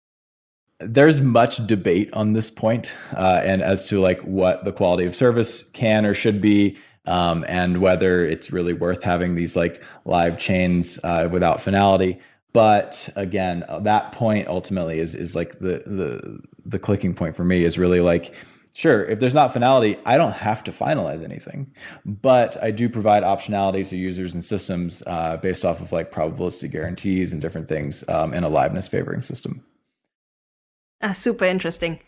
Speaker 2: There's much debate on this point, uh, and as to like what the quality of service can or should be, um, and whether it's really worth having these like live chains uh, without finality. But again, that point ultimately is is like the the the clicking point for me is really like sure, if there's not finality, I don't have to finalize anything, but I do provide optionality to users and systems uh, based off of like probabilistic guarantees and different things um, in a liveness favoring system.
Speaker 1: Ah, super interesting.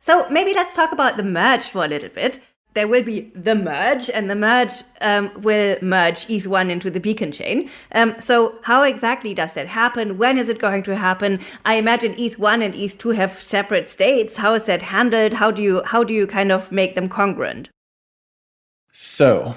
Speaker 1: So maybe let's talk about the merge for a little bit there will be the merge, and the merge um, will merge ETH1 into the beacon chain. Um, so how exactly does that happen? When is it going to happen? I imagine ETH1 and ETH2 have separate states. How is that handled? How do you how do you kind of make them congruent?
Speaker 2: So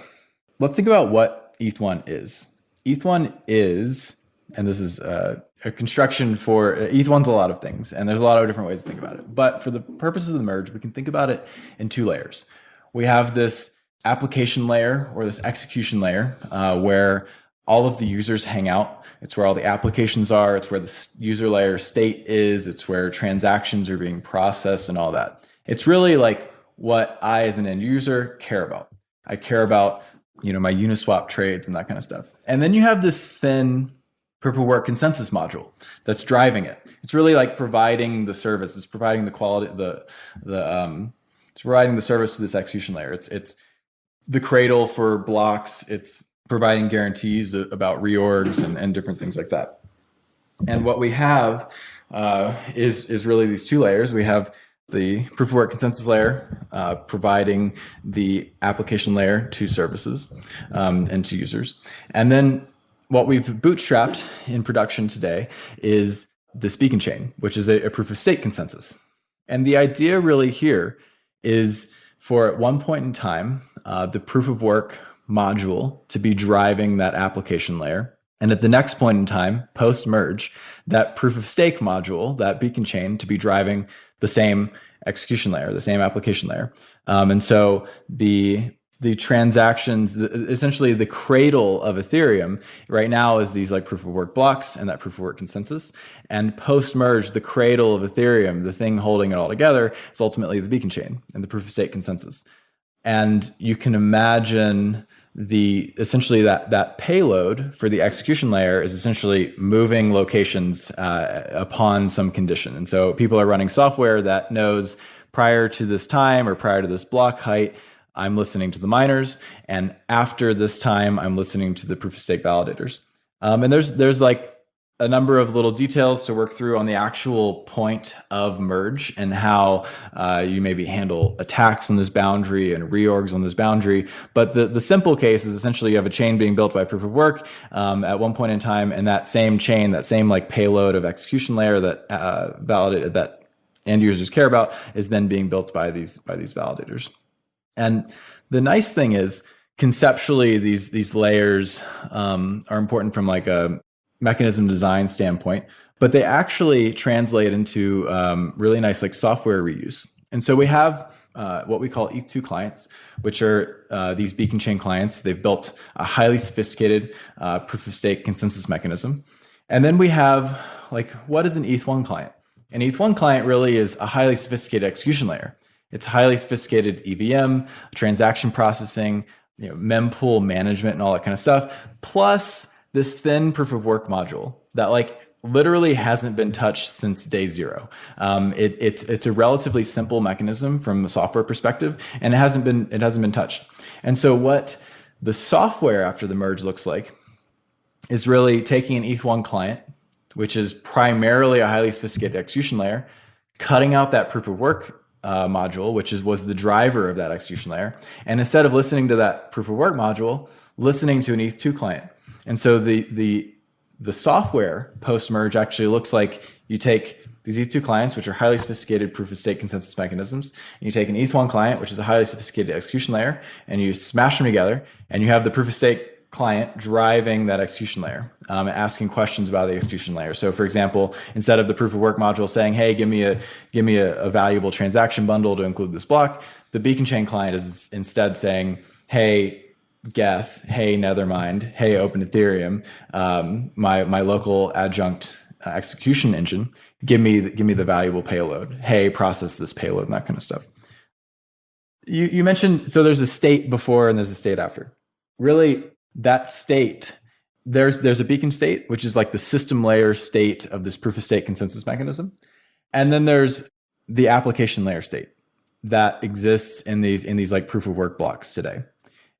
Speaker 2: let's think about what ETH1 is. ETH1 is, and this is uh, a construction for uh, ETH1's a lot of things, and there's a lot of different ways to think about it. But for the purposes of the merge, we can think about it in two layers we have this application layer or this execution layer uh, where all of the users hang out. It's where all the applications are. It's where the user layer state is. It's where transactions are being processed and all that. It's really like what I, as an end user, care about. I care about, you know, my Uniswap trades and that kind of stuff. And then you have this thin proof of work consensus module that's driving it. It's really like providing the service. It's providing the quality, the the um, it's providing the service to this execution layer. It's it's the cradle for blocks. It's providing guarantees about reorgs and, and different things like that. And what we have uh, is is really these two layers. We have the proof of work consensus layer, uh, providing the application layer to services um, and to users. And then what we've bootstrapped in production today is the beacon chain, which is a, a proof of stake consensus. And the idea really here is for at one point in time, uh, the proof of work module to be driving that application layer. And at the next point in time, post merge, that proof of stake module, that beacon chain, to be driving the same execution layer, the same application layer. Um, and so the the transactions, essentially the cradle of Ethereum right now is these like proof of work blocks and that proof of work consensus. And post merge, the cradle of Ethereum, the thing holding it all together, is ultimately the beacon chain and the proof of stake consensus. And you can imagine the essentially that that payload for the execution layer is essentially moving locations uh, upon some condition. And so people are running software that knows prior to this time or prior to this block height I'm listening to the miners, and after this time, I'm listening to the proof of stake validators. Um, and there's there's like a number of little details to work through on the actual point of merge and how uh, you maybe handle attacks on this boundary and reorgs on this boundary. But the, the simple case is essentially you have a chain being built by proof of work um, at one point in time, and that same chain, that same like payload of execution layer that uh, validated that end users care about is then being built by these by these validators. And the nice thing is conceptually these these layers um, are important from like a mechanism design standpoint, but they actually translate into um, really nice like software reuse. And so we have uh, what we call ETH2 clients, which are uh, these beacon chain clients. They've built a highly sophisticated uh, proof of stake consensus mechanism. And then we have like, what is an ETH1 client? An ETH1 client really is a highly sophisticated execution layer. It's highly sophisticated EVM, transaction processing, you know, mempool management and all that kind of stuff, plus this thin proof of work module that like literally hasn't been touched since day zero. Um, it, it's it's a relatively simple mechanism from the software perspective, and it hasn't been it hasn't been touched. And so what the software after the merge looks like is really taking an ETH1 client, which is primarily a highly sophisticated execution layer, cutting out that proof of work uh, module, which is was the driver of that execution layer, and instead of listening to that proof of work module, listening to an ETH2 client. And so the the the software post merge actually looks like you take these ETH2 clients, which are highly sophisticated proof of stake consensus mechanisms, and you take an ETH1 client, which is a highly sophisticated execution layer, and you smash them together, and you have the proof of stake client driving that execution layer, um, asking questions about the execution layer. So, for example, instead of the proof of work module saying, "Hey, give me a give me a, a valuable transaction bundle to include this block," the beacon chain client is instead saying, "Hey, Geth, hey Nethermind, hey Open Ethereum, um, my my local adjunct uh, execution engine, give me give me the valuable payload. Hey, process this payload and that kind of stuff. You you mentioned so there's a state before and there's a state after. Really, that state there's there's a beacon state which is like the system layer state of this proof of stake consensus mechanism, and then there's the application layer state that exists in these in these like proof of work blocks today.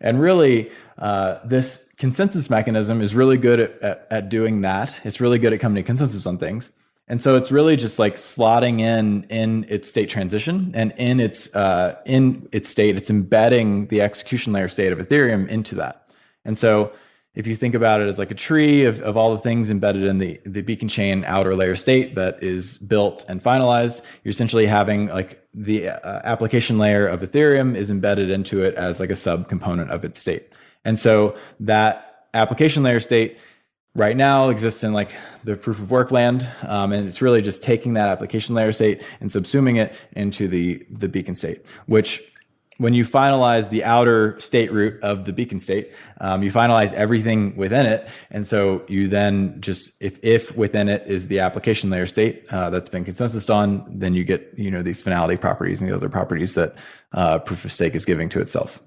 Speaker 2: And really, uh, this consensus mechanism is really good at, at, at, doing that. It's really good at coming to consensus on things. And so it's really just like slotting in in its state transition and in its uh, in its state, it's embedding the execution layer state of Ethereum into that. And so if you think about it as like a tree of, of all the things embedded in the, the beacon chain outer layer state that is built and finalized, you're essentially having like the uh, application layer of Ethereum is embedded into it as like a sub component of its state. And so that application layer state right now exists in like the proof of work land. Um, and it's really just taking that application layer state and subsuming it into the, the beacon state, which when you finalize the outer state root of the beacon state, um, you finalize everything within it. And so you then just, if, if within it is the application layer state uh, that's been consensus on, then you get, you know, these finality properties and the other properties that uh, proof of stake is giving to itself.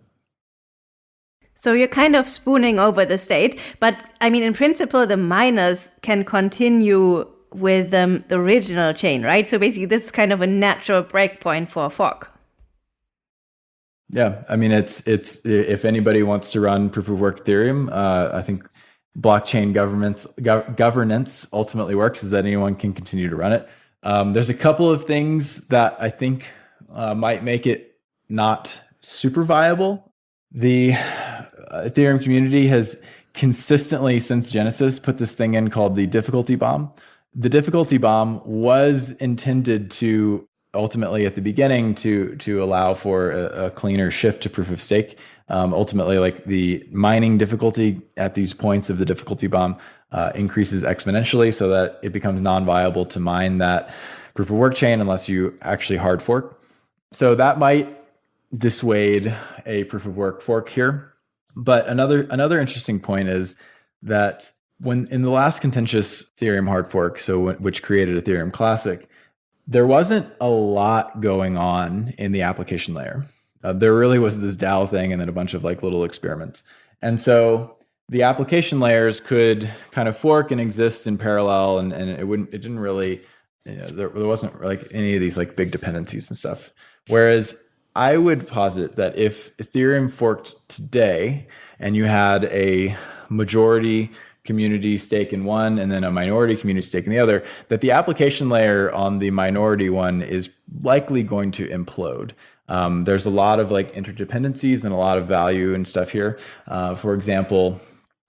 Speaker 1: So you're kind of spooning over the state, but I mean, in principle, the miners can continue with um, the original chain, right? So basically, this is kind of a natural breakpoint for a fork.
Speaker 2: Yeah, I mean, it's it's if anybody wants to run proof of work Ethereum, uh, I think blockchain governance go- governance ultimately works is that anyone can continue to run it. Um, there's a couple of things that I think uh, might make it not super viable. The uh, Ethereum community has consistently since Genesis put this thing in called the difficulty bomb. The difficulty bomb was intended to ultimately at the beginning to to allow for a, a cleaner shift to proof of stake. Um, ultimately, like the mining difficulty at these points of the difficulty bomb uh, increases exponentially, so that it becomes non-viable to mine that proof of work chain unless you actually hard fork. So that might dissuade a proof of work fork here. But another another interesting point is that when in the last contentious Ethereum hard fork, so which created Ethereum Classic, there wasn't a lot going on in the application layer. Uh, there really was this DAO thing and then a bunch of like little experiments. And so the application layers could kind of fork and exist in parallel and, and it wouldn't, it didn't really, you know, there, there wasn't like any of these like big dependencies and stuff. Whereas I would posit that if Ethereum forked today and you had a majority community stake in one and then a minority community stake in the other, that the application layer on the minority one is likely going to implode. Um, there's a lot of like interdependencies and a lot of value and stuff here. Uh, for example,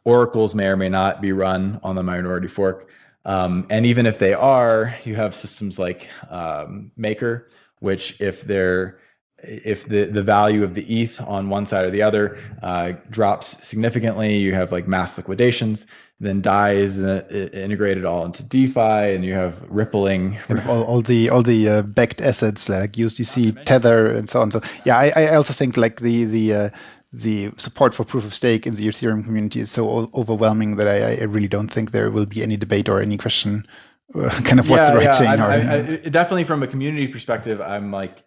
Speaker 2: oracles may or may not be run on the minority fork. Um, and even if they are, you have systems like um, Maker, which if they're if the, the value of the ETH on one side or the other uh, drops significantly, you have like mass liquidations. Then DAI is uh, integrated all into DeFi, and you have rippling.
Speaker 3: And all, all the all the uh, backed assets like USDC, Tether, and so on. So yeah, I, I also think like the the uh, the support for proof of stake in the Ethereum community is so overwhelming that I, I really don't think there will be any debate or any question uh, kind of what's yeah, the right
Speaker 2: yeah,
Speaker 3: chain. [laughs]
Speaker 2: I, I, I, definitely from a community perspective, I'm like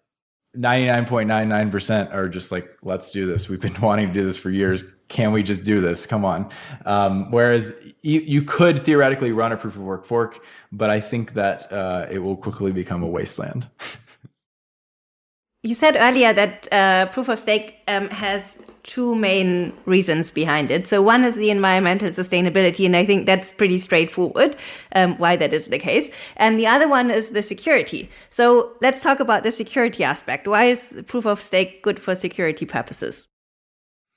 Speaker 2: 99.99% are just like, let's do this. We've been [laughs] wanting to do this for years. Can we just do this? Come on. Um, whereas you, you, could theoretically run a proof of work fork, but I think that uh, it will quickly become a wasteland. [laughs]
Speaker 1: You said earlier that uh, proof of stake um, has two main reasons behind it. So one is the environmental sustainability, and I think that's pretty straightforward um, why that is the case. And the other one is the security. So let's talk about the security aspect. Why is proof of stake good for security purposes?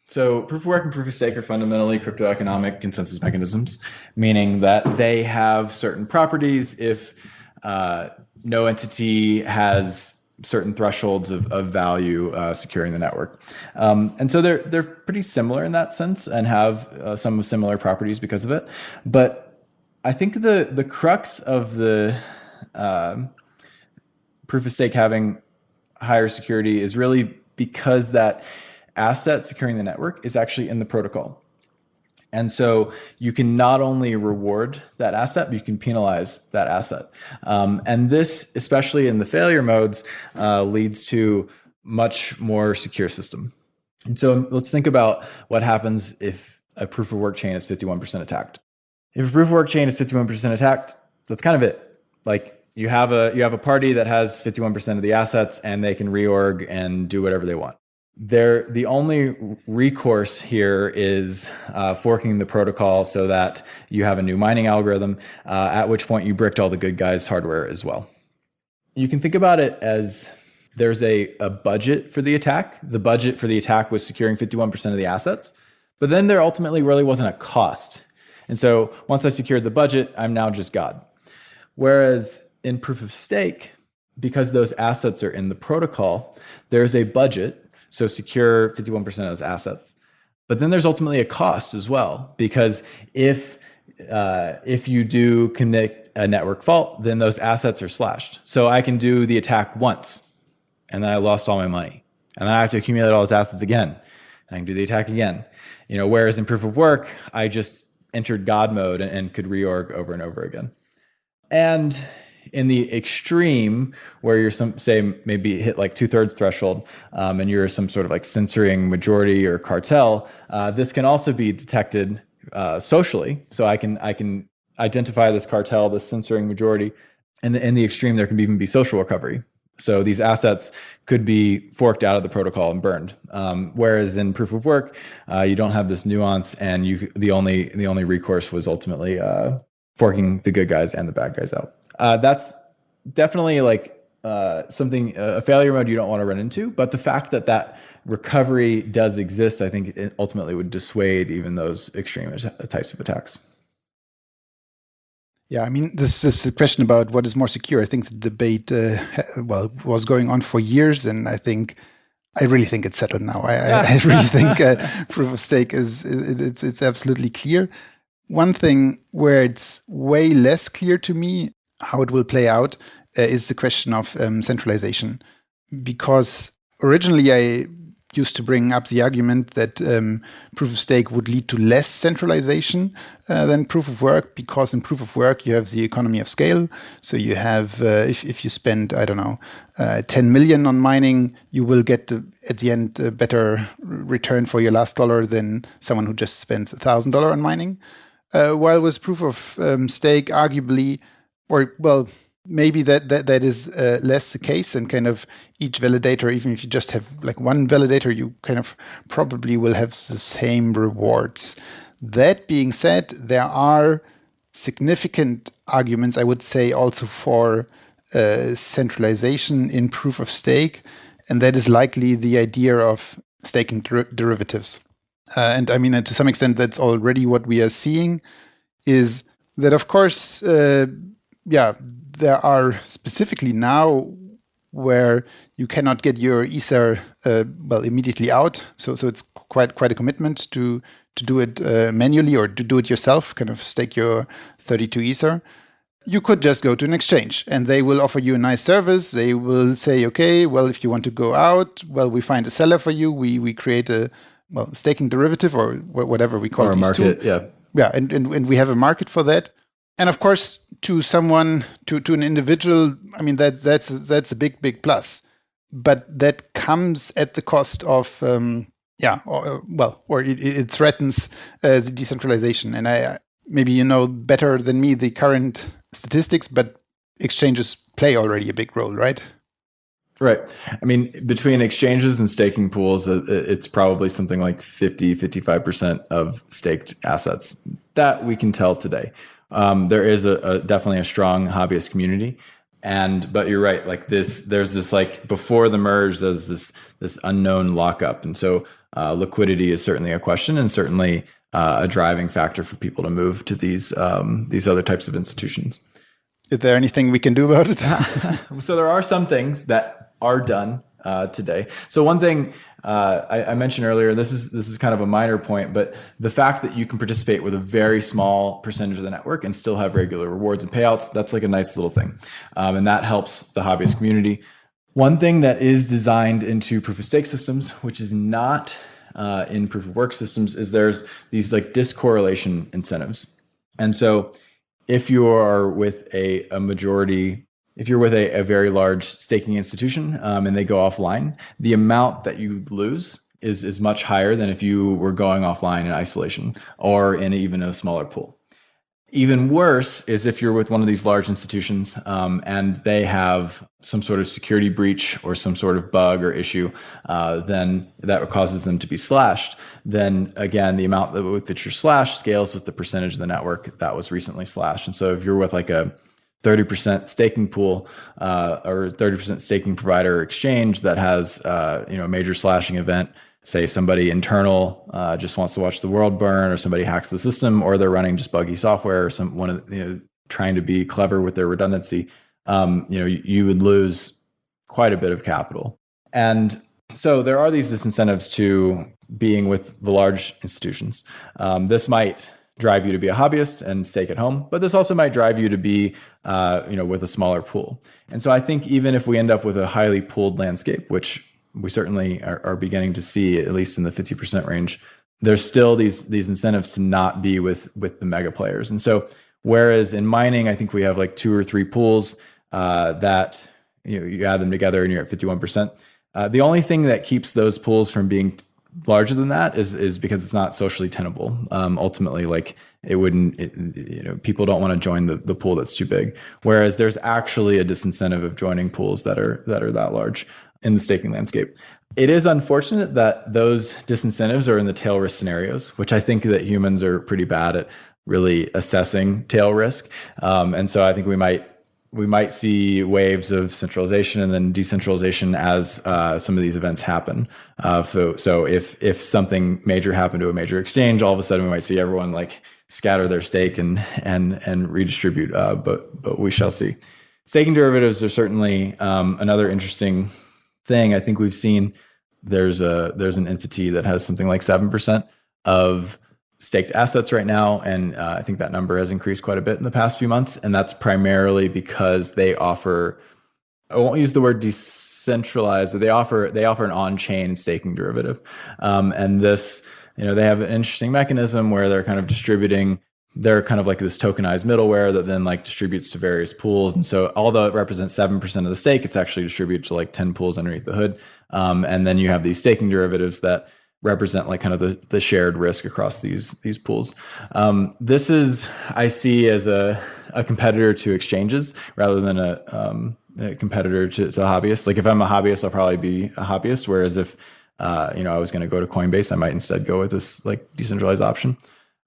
Speaker 2: So proof of work and proof of stake are fundamentally crypto economic consensus mechanisms, meaning that they have certain properties if uh, no entity has certain thresholds of, of value uh, securing the network. Um, and so they're, they're pretty similar in that sense and have uh, some similar properties because of it. But I think the, the crux of the uh, proof of stake having higher security is really because that asset securing the network is actually in the protocol. And so you can not only reward that asset, but you can penalize that asset. Um, and this, especially in the failure modes, uh, leads to much more secure system. And so let's think about what happens if a proof of work chain is 51% attacked. If a proof of work chain is 51% attacked, that's kind of it. Like you have a you have a party that has 51% of the assets and they can reorg and do whatever they want there the only recourse here is uh, forking the protocol so that you have a new mining algorithm uh, at which point you bricked all the good guys hardware as well. You can think about it as there's a, a budget for the attack. The budget for the attack was securing 51% of the assets but then there ultimately really wasn't a cost. And so once i secured the budget i'm now just god. Whereas in proof of stake because those assets are in the protocol there's a budget so secure 51% of those assets. But then there's ultimately a cost as well, because if uh, if you do commit a network fault, then those assets are slashed. So I can do the attack once, and then I lost all my money, and then I have to accumulate all those assets again, and I can do the attack again. You know, whereas in proof of work, I just entered God mode and, and could reorg over and over again. And in the extreme where you're some say maybe hit like two thirds threshold um, and you're some sort of like censoring majority or cartel, uh, this can also be detected uh, socially. So I can I can identify this cartel, this censoring majority, and in the extreme there can even be social recovery. So these assets could be forked out of the protocol and burned. Um, whereas in proof of work, uh, you don't have this nuance, and you the only the only recourse was ultimately uh, forking the good guys and the bad guys out uh, that's definitely like uh, something a failure mode you don't want to run into. But the fact that that recovery does exist, I think, it ultimately would dissuade even those extreme types of attacks.
Speaker 3: Yeah, I mean, this, this is a question about what is more secure. I think the debate, uh, well, was going on for years, and I think, I really think it's settled now. I, I, I really [laughs] think uh, proof of stake is it, it's it's absolutely clear. One thing where it's way less clear to me how it will play out uh, is the question of um, centralization. Because originally I used to bring up the argument that um, proof of stake would lead to less centralization uh, than proof of work because in proof of work you have the economy of scale so you have uh, if, if you spend i don't know uh, 10 million on mining you will get at the end a better return for your last dollar than someone who just spends a thousand dollar on mining uh, while with proof of um, stake arguably or well maybe that that, that is uh, less the case and kind of each validator even if you just have like one validator you kind of probably will have the same rewards. That being said there are significant arguments i would say also for uh, centralization in proof of stake and that is likely the idea of staking der derivatives. Uh, and i mean to some extent that's already what we are seeing is that of course uh, yeah, there are specifically now where you cannot get your ether uh, well immediately out. So so it's quite quite a commitment to to do it uh, manually or to do it yourself. Kind of stake your 32 ether. You could just go to an exchange and they will offer you a nice service. They will say, okay, well, if you want to go out, well, we find a seller for you. We we create a well staking derivative or whatever we call
Speaker 2: or
Speaker 3: it.
Speaker 2: a market,
Speaker 3: two.
Speaker 2: yeah,
Speaker 3: yeah, and, and and we have a market for that and of course to someone to to an individual i mean that that's that's a big big plus but that comes at the cost of um, yeah, or, well, or it, it threatens uh, the decentralization. And I maybe you know better than me the current statistics, but exchanges play already a big role, right?
Speaker 2: Right. I mean, between exchanges and staking pools, uh, it's probably something like 50, 55% of staked assets that we can tell today. Um, there is a, a, definitely a strong hobbyist community. And, but you're right, like this, there's this like before the merge, there's this, this unknown lockup. And so uh, liquidity is certainly a question and certainly uh, a driving factor for people to move to these, um, these other types of institutions.
Speaker 3: Is there anything we can do about it? [laughs]
Speaker 2: so there are some things that are done uh, today. So one thing uh, I, I, mentioned earlier, this is this is kind of a minor point, but the fact that you can participate with a very small percentage of the network and still have regular rewards and payouts, that's like a nice little thing, um, and that helps the hobbyist community. One thing that is designed into proof of stake systems, which is not uh, in proof of work systems, is there's these like discorrelation incentives, and so if you are with a, a majority if you're with a, a very large staking institution um, and they go offline, the amount that you lose is, is much higher than if you were going offline in isolation or in even a smaller pool. Even worse is if you're with one of these large institutions um, and they have some sort of security breach or some sort of bug or issue, uh, then that causes them to be slashed. Then again, the amount that, that you're slashed scales with the percentage of the network that was recently slashed. And so if you're with like a 30% staking pool uh, or 30% staking provider exchange that has uh, you know a major slashing event. Say somebody internal uh, just wants to watch the world burn or somebody hacks the system or they're running just buggy software or some one of you know trying to be clever with their redundancy um, you know you, you would lose quite a bit of capital. And so there are these disincentives to being with the large institutions. Um, this might drive you to be a hobbyist and stake at home, but this also might drive you to be, uh, you know, with a smaller pool. And so I think even if we end up with a highly pooled landscape, which we certainly are, are beginning to see, at least in the 50% range, there's still these these incentives to not be with with the mega players. And so whereas in mining, I think we have like two or three pools uh, that you know, you add them together and you're at 51%. Uh, the only thing that keeps those pools from being larger than that is is because it's not socially tenable. Um, ultimately, like it wouldn't, it, you know, people don't want to join the, the pool that's too big. Whereas there's actually a disincentive of joining pools that are that are that large in the staking landscape. It is unfortunate that those disincentives are in the tail risk scenarios, which I think that humans are pretty bad at really assessing tail risk. Um, and so I think we might we might see waves of centralization and then decentralization as uh, some of these events happen. Uh, so, so if if something major happened to a major exchange, all of a sudden we might see everyone like scatter their stake and and and redistribute. Uh, but but we shall see. Staking derivatives are certainly um, another interesting thing. I think we've seen there's a there's an entity that has something like seven percent of staked assets right now. And uh, I think that number has increased quite a bit in the past few months. And that's primarily because they offer, I won't use the word decentralized, but they offer, they offer an on-chain staking derivative. Um, and this, you know, they have an interesting mechanism where they're kind of distributing they're kind of like this tokenized middleware that then like distributes to various pools. And so although it represents 7% of the stake, it's actually distributed to like 10 pools underneath the hood. Um, and then you have these staking derivatives that represent like kind of the, the shared risk across these these pools. Um, this is I see as a, a competitor to exchanges rather than a, um, a competitor to, to hobbyists. Like if I'm a hobbyist, I'll probably be a hobbyist. Whereas if uh, you know I was going to go to Coinbase, I might instead go with this like decentralized option.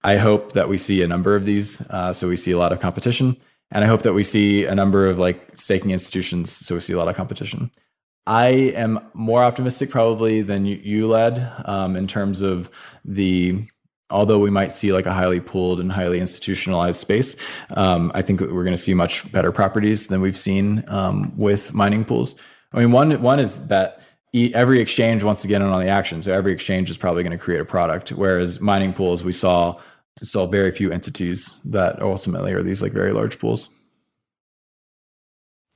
Speaker 2: I hope that we see a number of these, uh, so we see a lot of competition, and I hope that we see a number of like staking institutions, so we see a lot of competition. I am more optimistic probably than you, you led um, in terms of the although we might see like a highly pooled and highly institutionalized space, um, I think we're going to see much better properties than we've seen um, with mining pools. I mean, one one is that every exchange wants to get in on the action, so every exchange is probably going to create a product. Whereas mining pools, we saw saw very few entities that ultimately are these like very large pools.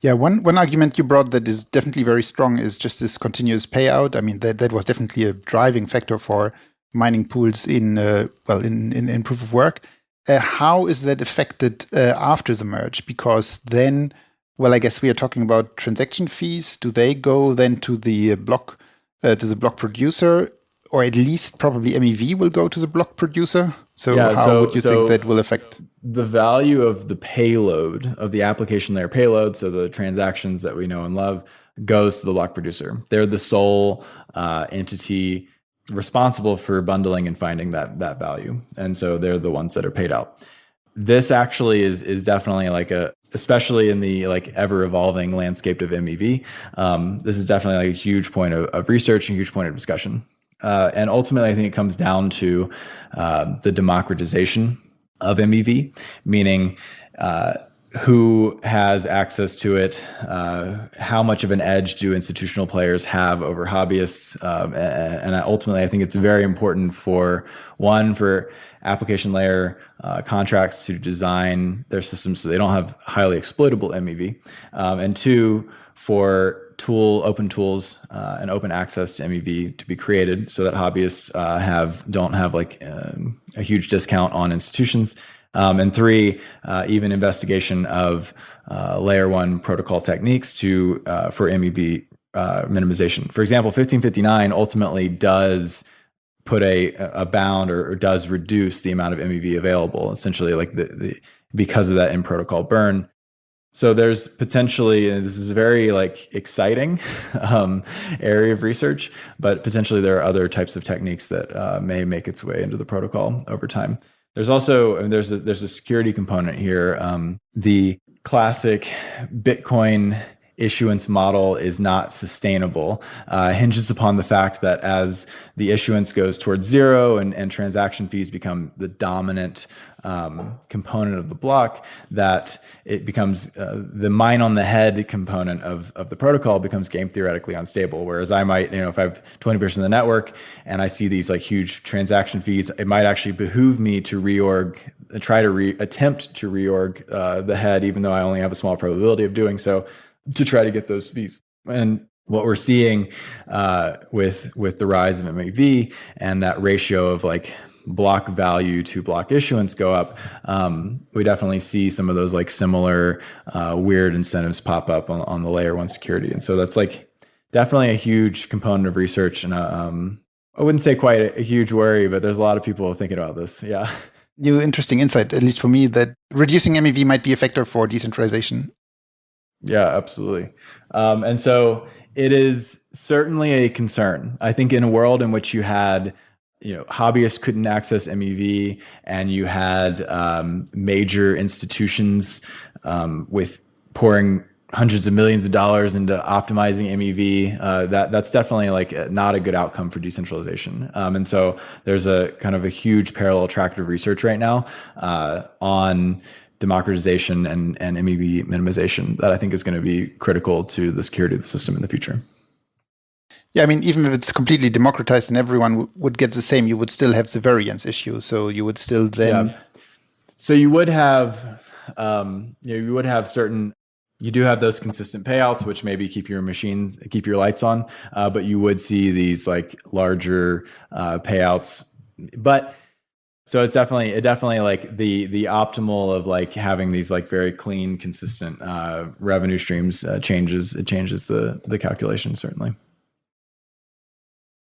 Speaker 3: Yeah, one one argument you brought that is definitely very strong is just this continuous payout. I mean, that that was definitely a driving factor for mining pools in uh, well in, in, in proof of work. Uh, how is that affected uh, after the merge? Because then well, I guess we are talking about transaction fees. Do they go then to the block uh, to the block producer, or at least probably MEV will go to the block producer? So yeah, how so, would you so think that will affect
Speaker 2: the value of the payload of the application layer payload? So the transactions that we know and love goes to the block producer. They're the sole uh, entity responsible for bundling and finding that that value, and so they're the ones that are paid out. This actually is is definitely like a especially in the like ever evolving landscape of MEV. Um, this is definitely like a huge point of, of research and huge point of discussion. Uh, and ultimately, I think it comes down to uh, the democratization of MEV, meaning uh, who has access to it, uh, how much of an edge do institutional players have over hobbyists, um, and, and, ultimately, I think it's very important for one for application layer uh, contracts to design their systems so they don't have highly exploitable MEV, um, and two for tool open tools uh, and open access to MEV to be created so that hobbyists uh, have don't have like um, a huge discount on institutions um, and three, uh, even investigation of uh, layer one protocol techniques to uh, for MEV uh, minimization. For example, 1559 ultimately does put a, a bound or, or, does reduce the amount of MEV available, essentially like the, the because of that in protocol burn. So there's potentially, and this is a very like exciting [laughs] um, area of research, but potentially there are other types of techniques that uh, may make its way into the protocol over time. There's also there's a, there's a security component here. Um, the classic Bitcoin issuance model is not sustainable uh, hinges upon the fact that as the issuance goes towards zero and, and transaction fees become the dominant um, component of the block, that it becomes uh, the mine on the head component of, of the protocol becomes game theoretically unstable. Whereas I might, you know, if I have 20% of the network and I see these like huge transaction fees, it might actually behoove me to reorg try to re attempt to reorg uh, the head, even though I only have a small probability of doing so to try to get those fees. And what we're seeing uh, with with the rise of MEV and that ratio of like block value to block issuance go up, um, we definitely see some of those like similar uh, weird incentives pop up on, on the layer one security. And so that's like definitely a huge component of research and um, I wouldn't say quite a, a huge worry, but there's a lot of people thinking about this. Yeah.
Speaker 3: New interesting insight, at least for me, that reducing MEV might be a factor for decentralization
Speaker 2: yeah, absolutely. Um, and so it is certainly a concern. I think in a world in which you had, you know, hobbyists couldn't access MEV, and you had um, major institutions um, with pouring hundreds of millions of dollars into optimizing MEV, uh, that that's definitely like not a good outcome for decentralization. Um, and so there's a kind of a huge parallel track of research right now uh, on democratization and, and MEV minimization that I think is going to be critical to the security of the system in the future.
Speaker 3: Yeah, I mean, even if it's completely democratized and everyone would get the same, you would still have the variance issue. So you would still then. Yeah.
Speaker 2: So you would have, um, you know, you would have certain. You do have those consistent payouts, which maybe keep your machines, keep your lights on, uh, but you would see these like larger uh, payouts. But so it's definitely it definitely like the the optimal of like having these like very clean consistent uh, revenue streams uh, changes it changes the the calculation certainly.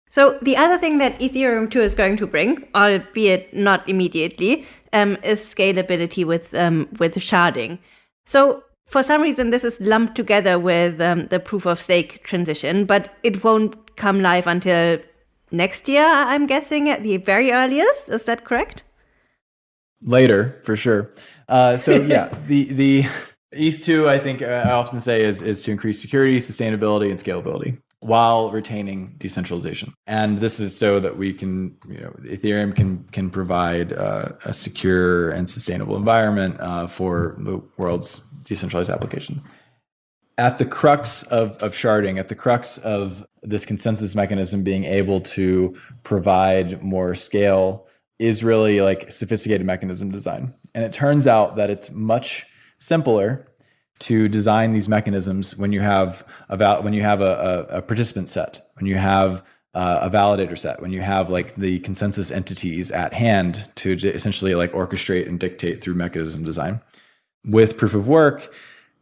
Speaker 1: So the other thing that ethereum 2 is going to bring albeit not immediately um, is scalability with um, with sharding. So for some reason this is lumped together with um, the proof of stake transition but it won't come live until next year, I'm guessing, at the very earliest. Is that correct?
Speaker 2: Later, for sure. Uh, so [laughs] yeah, the the ETH two, I think I often say is is to increase security, sustainability, and scalability while retaining decentralization. And this is so that we can, you know, Ethereum can can provide uh, a secure and sustainable environment uh, for the world's decentralized applications at the crux of, of sharding, at the crux of this consensus mechanism being able to provide more scale is really like sophisticated mechanism design. And it turns out that it's much simpler to design these mechanisms when you have a when you have a, a, a participant set, when you have uh, a validator set, when you have like the consensus entities at hand to essentially like orchestrate and dictate through mechanism design. With proof of work,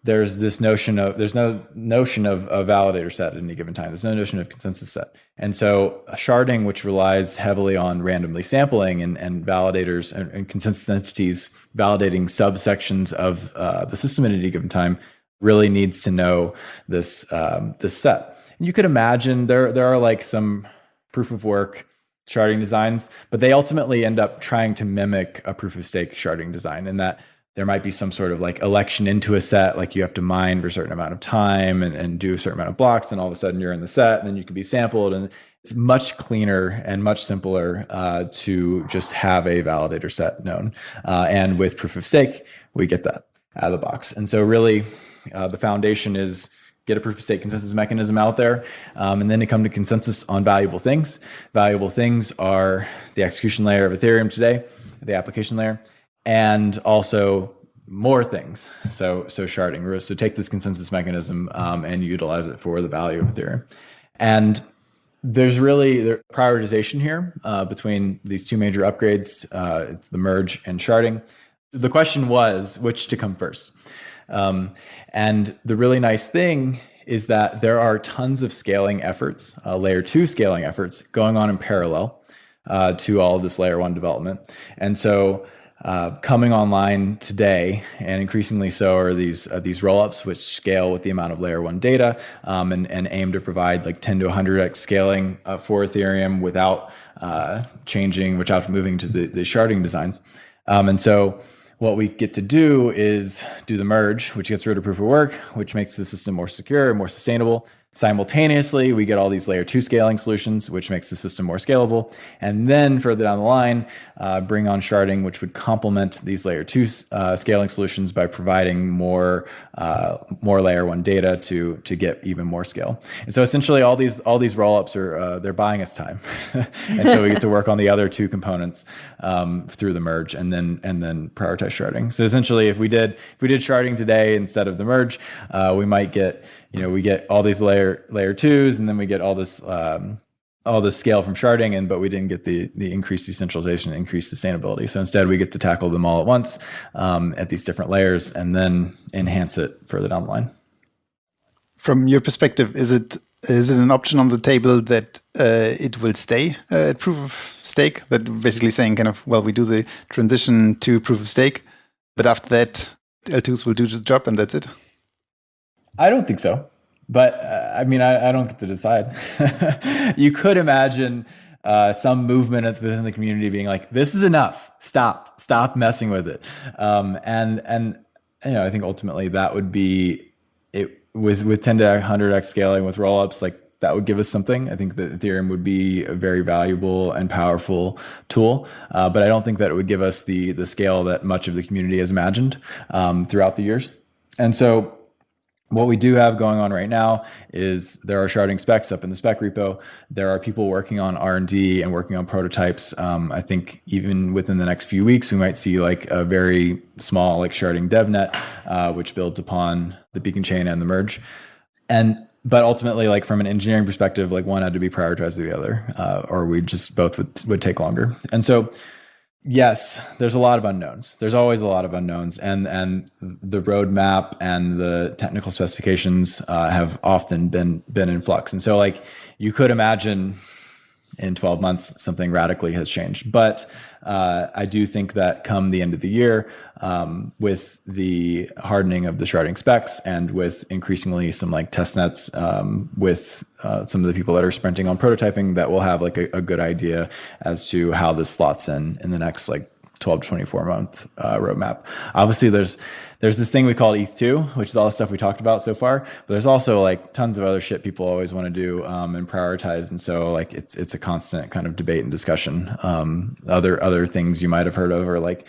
Speaker 2: there's this notion of there's no notion of a validator set at any given time. There's no notion of consensus set. And so sharding, which relies heavily on randomly sampling and, and validators and, and consensus entities validating subsections of uh, the system at any given time, really needs to know this um, this set. And you could imagine there there are like some proof of work sharding designs, but they ultimately end up trying to mimic a proof of stake sharding design in that there might be some sort of like election into a set, like you have to mine for a certain amount of time and, and do a certain amount of blocks, and all of a sudden you're in the set, and then you can be sampled. And it's much cleaner and much simpler uh, to just have a validator set known. Uh, and with proof of stake, we get that out of the box. And so, really, uh, the foundation is get a proof of stake consensus mechanism out there, um, and then to come to consensus on valuable things. Valuable things are the execution layer of Ethereum today, the application layer and also more things. So so sharding. So take this consensus mechanism um, and utilize it for the value of Ethereum. And there's really the prioritization here uh, between these two major upgrades, uh, the merge and sharding. The question was which to come first. Um, and the really nice thing is that there are tons of scaling efforts, uh, layer two scaling efforts going on in parallel uh, to all of this layer one development. And so uh, coming online today, and increasingly so are these uh, these rollups, which scale with the amount of layer one data um, and, and aim to provide like 10 to 100x scaling uh, for Ethereum without uh, changing, without moving to the, the sharding designs. Um, and so what we get to do is do the merge, which gets rid of proof of work, which makes the system more secure and more sustainable. Simultaneously, we get all these layer two scaling solutions, which makes the system more scalable. And then further down the line, uh, bring on sharding, which would complement these layer two uh, scaling solutions by providing more uh, more layer one data to to get even more scale. And so essentially, all these all these rollups are uh, they're buying us time, [laughs] and so we get to work on the other two components um, through the merge, and then and then prioritize sharding. So essentially, if we did if we did sharding today instead of the merge, uh, we might get you know we get all these layer layer twos and then we get all this um, all this scale from sharding and but we didn't get the the increased decentralization increased sustainability. So instead we get to tackle them all at once um, at these different layers and then enhance it further down the line.
Speaker 3: From your perspective is it is it an option on the table that uh, it will stay uh, at proof of stake? That basically saying kind of well we do the transition to proof of stake but after that l2s will do the job and that's it
Speaker 2: I don't think so. But uh, I mean, I, I, don't get to decide. [laughs] you could imagine uh, some movement within the community being like, "This is enough. Stop. Stop messing with it." Um, and and you know, I think ultimately that would be it with with 10 to 100x scaling with rollups like that would give us something. I think that Ethereum would be a very valuable and powerful tool, uh, but I don't think that it would give us the the scale that much of the community has imagined um, throughout the years. And so what we do have going on right now is there are sharding specs up in the spec repo. There are people working on R and D and working on prototypes. Um, I think even within the next few weeks, we might see like a very small like sharding DevNet, uh, which builds upon the beacon chain and the merge. And but ultimately, like from an engineering perspective, like one had to be prioritized to the other, uh, or we just both would would take longer. And so Yes, there's a lot of unknowns. There's always a lot of unknowns, and and the roadmap and the technical specifications uh, have often been been in flux. And so, like you could imagine, in 12 months, something radically has changed. But uh, I do think that come the end of the year, um, with the hardening of the sharding specs and with increasingly some like test nets um, with uh, some of the people that are sprinting on prototyping, that we'll have like a, a, good idea as to how this slots in in the next like 12 to 24 month uh, roadmap. Obviously, there's there's this thing we call ETH2, which is all the stuff we talked about so far. But there's also like tons of other shit people always want to do um, and prioritize. And so like it's it's a constant kind of debate and discussion. Um, other other things you might have heard of are like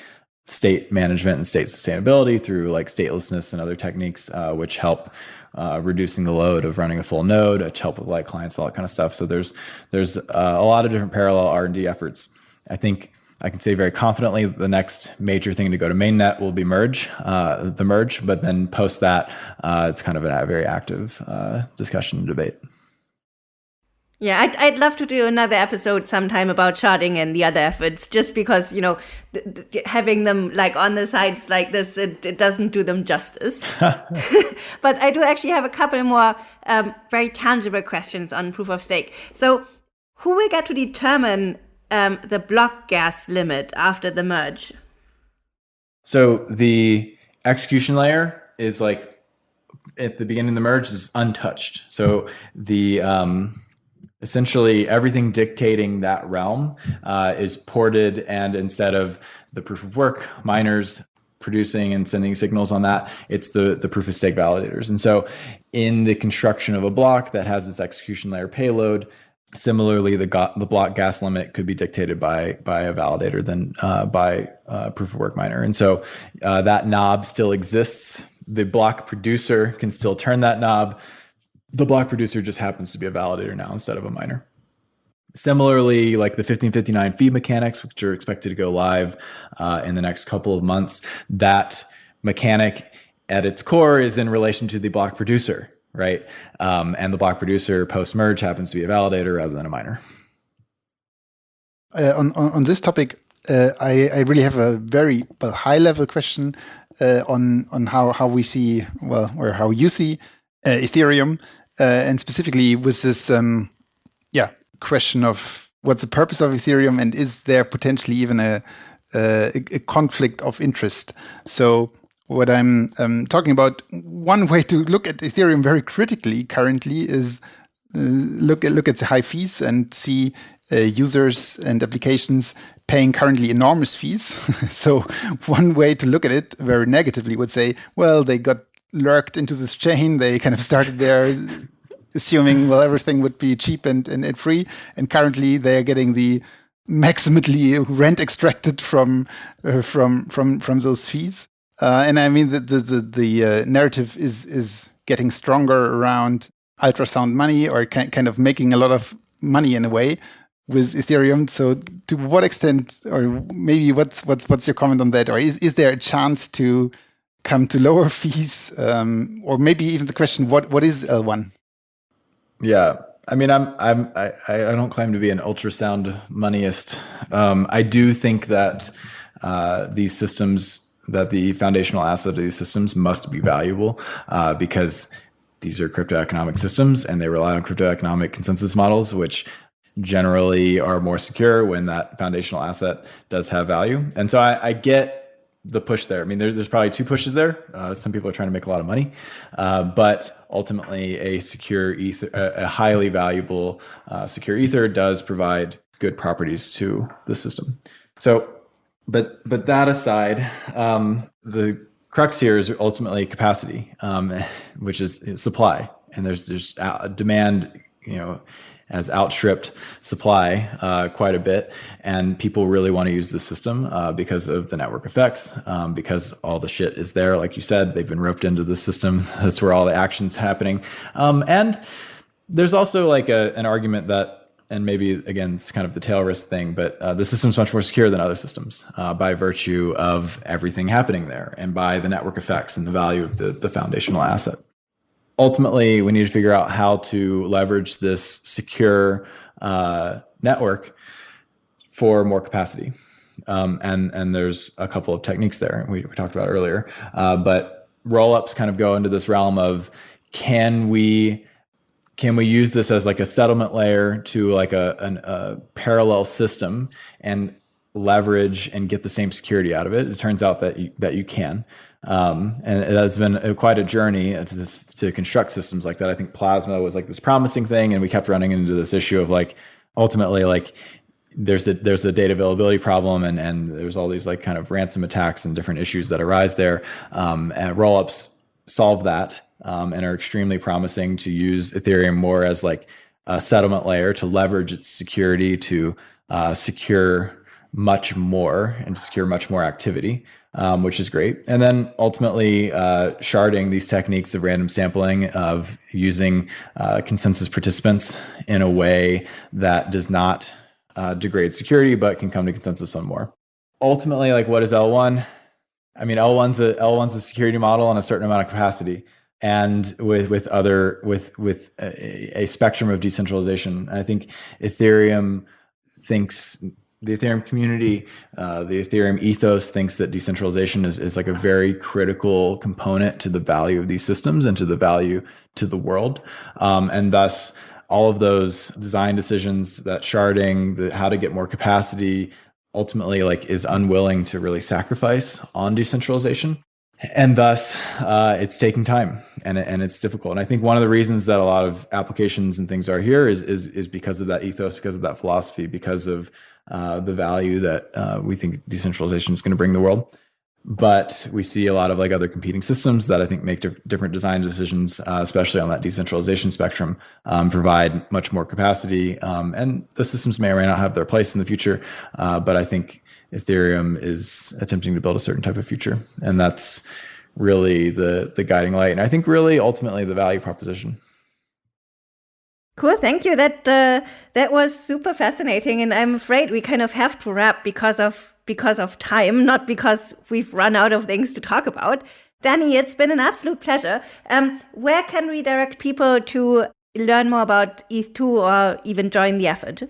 Speaker 2: state management and state sustainability through like statelessness and other techniques, uh, which help uh, reducing the load of running a full node, which help with like clients, all that kind of stuff. So there's there's uh, a lot of different parallel R and D efforts. I think I can say very confidently the next major thing to go to mainnet will be merge, uh, the merge, but then post that, uh, it's kind of a very active uh, discussion and debate.
Speaker 1: Yeah, I'd, I'd love to do another episode sometime about sharding and the other efforts, just because, you know, having them like on the sides like this, it, it doesn't do them justice. [laughs] [laughs] but I do actually have a couple more um, very tangible questions on proof of stake. So, who will get to determine um, the block gas limit after the merge?
Speaker 2: So, the execution layer is like at the beginning of the merge is untouched. So, the um, essentially everything dictating that realm uh, is ported and instead of the proof of work miners producing and sending signals on that it's the the proof of stake validators and so in the construction of a block that has this execution layer payload similarly the the block gas limit could be dictated by by a validator than uh, by a proof of work miner. And so uh, that knob still exists. The block producer can still turn that knob. The block producer just happens to be a validator now instead of a miner. Similarly, like the 1559 fee mechanics, which are expected to go live uh, in the next couple of months, that mechanic at its core is in relation to the block producer, right? Um, and the block producer post merge happens to be a validator rather than a miner.
Speaker 3: Uh, on, on, on this topic, uh, I, I really have a very well, high level question uh, on on how how we see well or how you see uh, Ethereum uh, and specifically with this um, yeah question of what's the purpose of Ethereum and is there potentially even a, a, a conflict of interest? So what I'm um, talking about, one way to look at Ethereum very critically currently is uh, look at look at the high fees and see uh, users and applications paying currently enormous fees. [laughs] so one way to look at it very negatively would say, well, they got lurked into this chain. They kind of started there [laughs] assuming well everything would be cheap and, and, and free, and currently they are getting the maximally rent extracted from uh, from from from those fees. Uh, and I mean the the the, the uh, narrative is is getting stronger around ultrasound money or kind of making a lot of money in a way with Ethereum. So to what extent, or maybe what's what's what's your comment on that? Or is is there a chance to come to lower [laughs] fees, um, or maybe even the question what what is L1?
Speaker 2: Yeah. I mean, I'm, I'm, I, I don't claim to be an ultrasound moneyist. Um, I do think that uh, these systems, that the foundational asset of these systems must be valuable uh, because these are crypto economic systems and they rely on crypto economic consensus models, which generally are more secure when that foundational asset does have value. And so I, I get the push there. I mean, there, there's probably two pushes there. Uh, some people are trying to make a lot of money, uh, but ultimately, a secure ether, a, a highly valuable uh, secure ether, does provide good properties to the system. So, but but that aside, um, the crux here is ultimately capacity, um, which is supply, and there's there's demand. You know, has outstripped supply uh, quite a bit, and people really want to use the system uh, because of the network effects, um, because all the shit is there. Like you said, they've been roped into the system. [laughs] That's where all the action's happening, um, and there's also like a, an argument that. And maybe again, it's kind of the tail risk thing, but uh, the system's much more secure than other systems uh, by virtue of everything happening there and by the network effects and the value of the, the foundational asset ultimately we need to figure out how to leverage this secure uh, network for more capacity. Um, and and there's a couple of techniques there we, we talked about earlier. Uh, but rollups kind of go into this realm of can we can we use this as like a settlement layer to like a, an, a parallel system and leverage and get the same security out of it? It turns out that you, that you can. Um, and it has been quite a journey to, the, to construct systems like that. I think Plasma was like this promising thing, and we kept running into this issue of like ultimately like there's a there's a data availability problem, and and there's all these like kind of ransom attacks and different issues that arise there. Um, and rollups solve that um, and are extremely promising to use Ethereum more as like a settlement layer to leverage its security to uh, secure much more and secure much more activity um, which is great. And then ultimately, uh, sharding these techniques of random sampling, of using uh, consensus participants in a way that does not uh, degrade security, but can come to consensus on more. Ultimately, like what is L1? I mean, L1's a L1's a security model on a certain amount of capacity. And with with other with with a, a spectrum of decentralization. I think Ethereum thinks the Ethereum community, uh, the Ethereum ethos thinks that decentralization is, is like a very critical component to the value of these systems and to the value to the world. Um, and thus, all of those design decisions, that sharding, the, how to get more capacity, ultimately like is unwilling to really sacrifice on decentralization and thus uh, it's taking time and, and it's difficult. And i think one of the reasons that a lot of applications and things are here is is, is because of that ethos because of that philosophy because of uh, the value that uh, we think decentralization is going to bring the world but we see a lot of like other competing systems that I think make dif- different design decisions, uh, especially on that decentralization spectrum, um, provide much more capacity. Um, and the systems may or may not have their place in the future, uh, but I think Ethereum is attempting to build a certain type of future, and that's really the the guiding light. And I think really ultimately the value proposition.
Speaker 1: Cool, thank you. That uh, that was super fascinating, and I'm afraid we kind of have to wrap because of because of time, not because we've run out of things to talk about. Danny, it's been an absolute pleasure. Um, where can we direct people to learn more about ETH2 or even join the effort?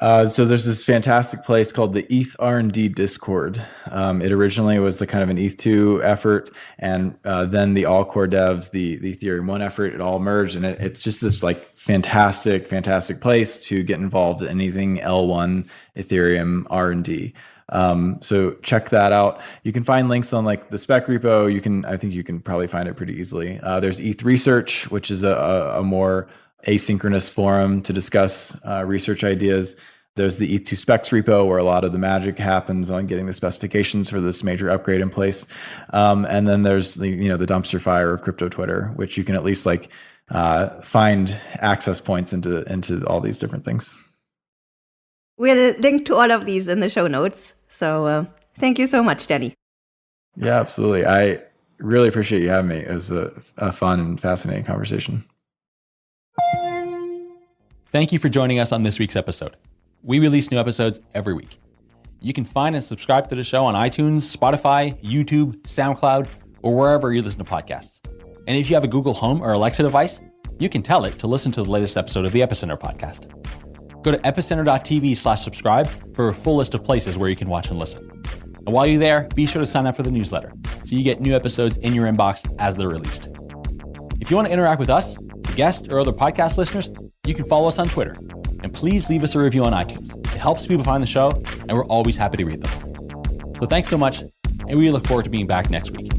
Speaker 2: Uh, so there's this fantastic place called the ETH R&D Discord. Um, it originally was the kind of an ETH2 effort, and uh, then the all core devs, the the Ethereum One effort, it all merged, and it, it's just this like fantastic, fantastic place to get involved in anything L1 Ethereum R&D. Um, so check that out. You can find links on like the spec repo. You can, I think you can probably find it pretty easily. Uh, there's ETH Research, which is a, a, more asynchronous forum to discuss uh, research ideas. There's the ETH2 specs repo where a lot of the magic happens on getting the specifications for this major upgrade in place. Um, and then there's the, you know, the dumpster fire of crypto Twitter, which you can at least like uh, find access points into, into all these different things.
Speaker 1: We'll link to all of these in the show notes. So uh, thank you so much, Danny.
Speaker 2: Yeah, absolutely. I really appreciate you having me. It was a, a fun and fascinating conversation.
Speaker 6: Thank you for joining us on this week's episode. We release new episodes every week. You can find and subscribe to the show on iTunes, Spotify, YouTube, SoundCloud, or wherever you listen to podcasts. And if you have a Google Home or Alexa device, you can tell it to listen to the latest episode of the Epicenter podcast. Go to epicenter.tv slash subscribe for a full list of places where you can watch and listen. And while you're there, be sure to sign up for the newsletter so you get new episodes in your inbox as they're released. If you want to interact with us, guests, or other podcast listeners, you can follow us on Twitter and please leave us a review on iTunes. It helps people find the show, and we're always happy to read them. So thanks so much, and we look forward to being back next week.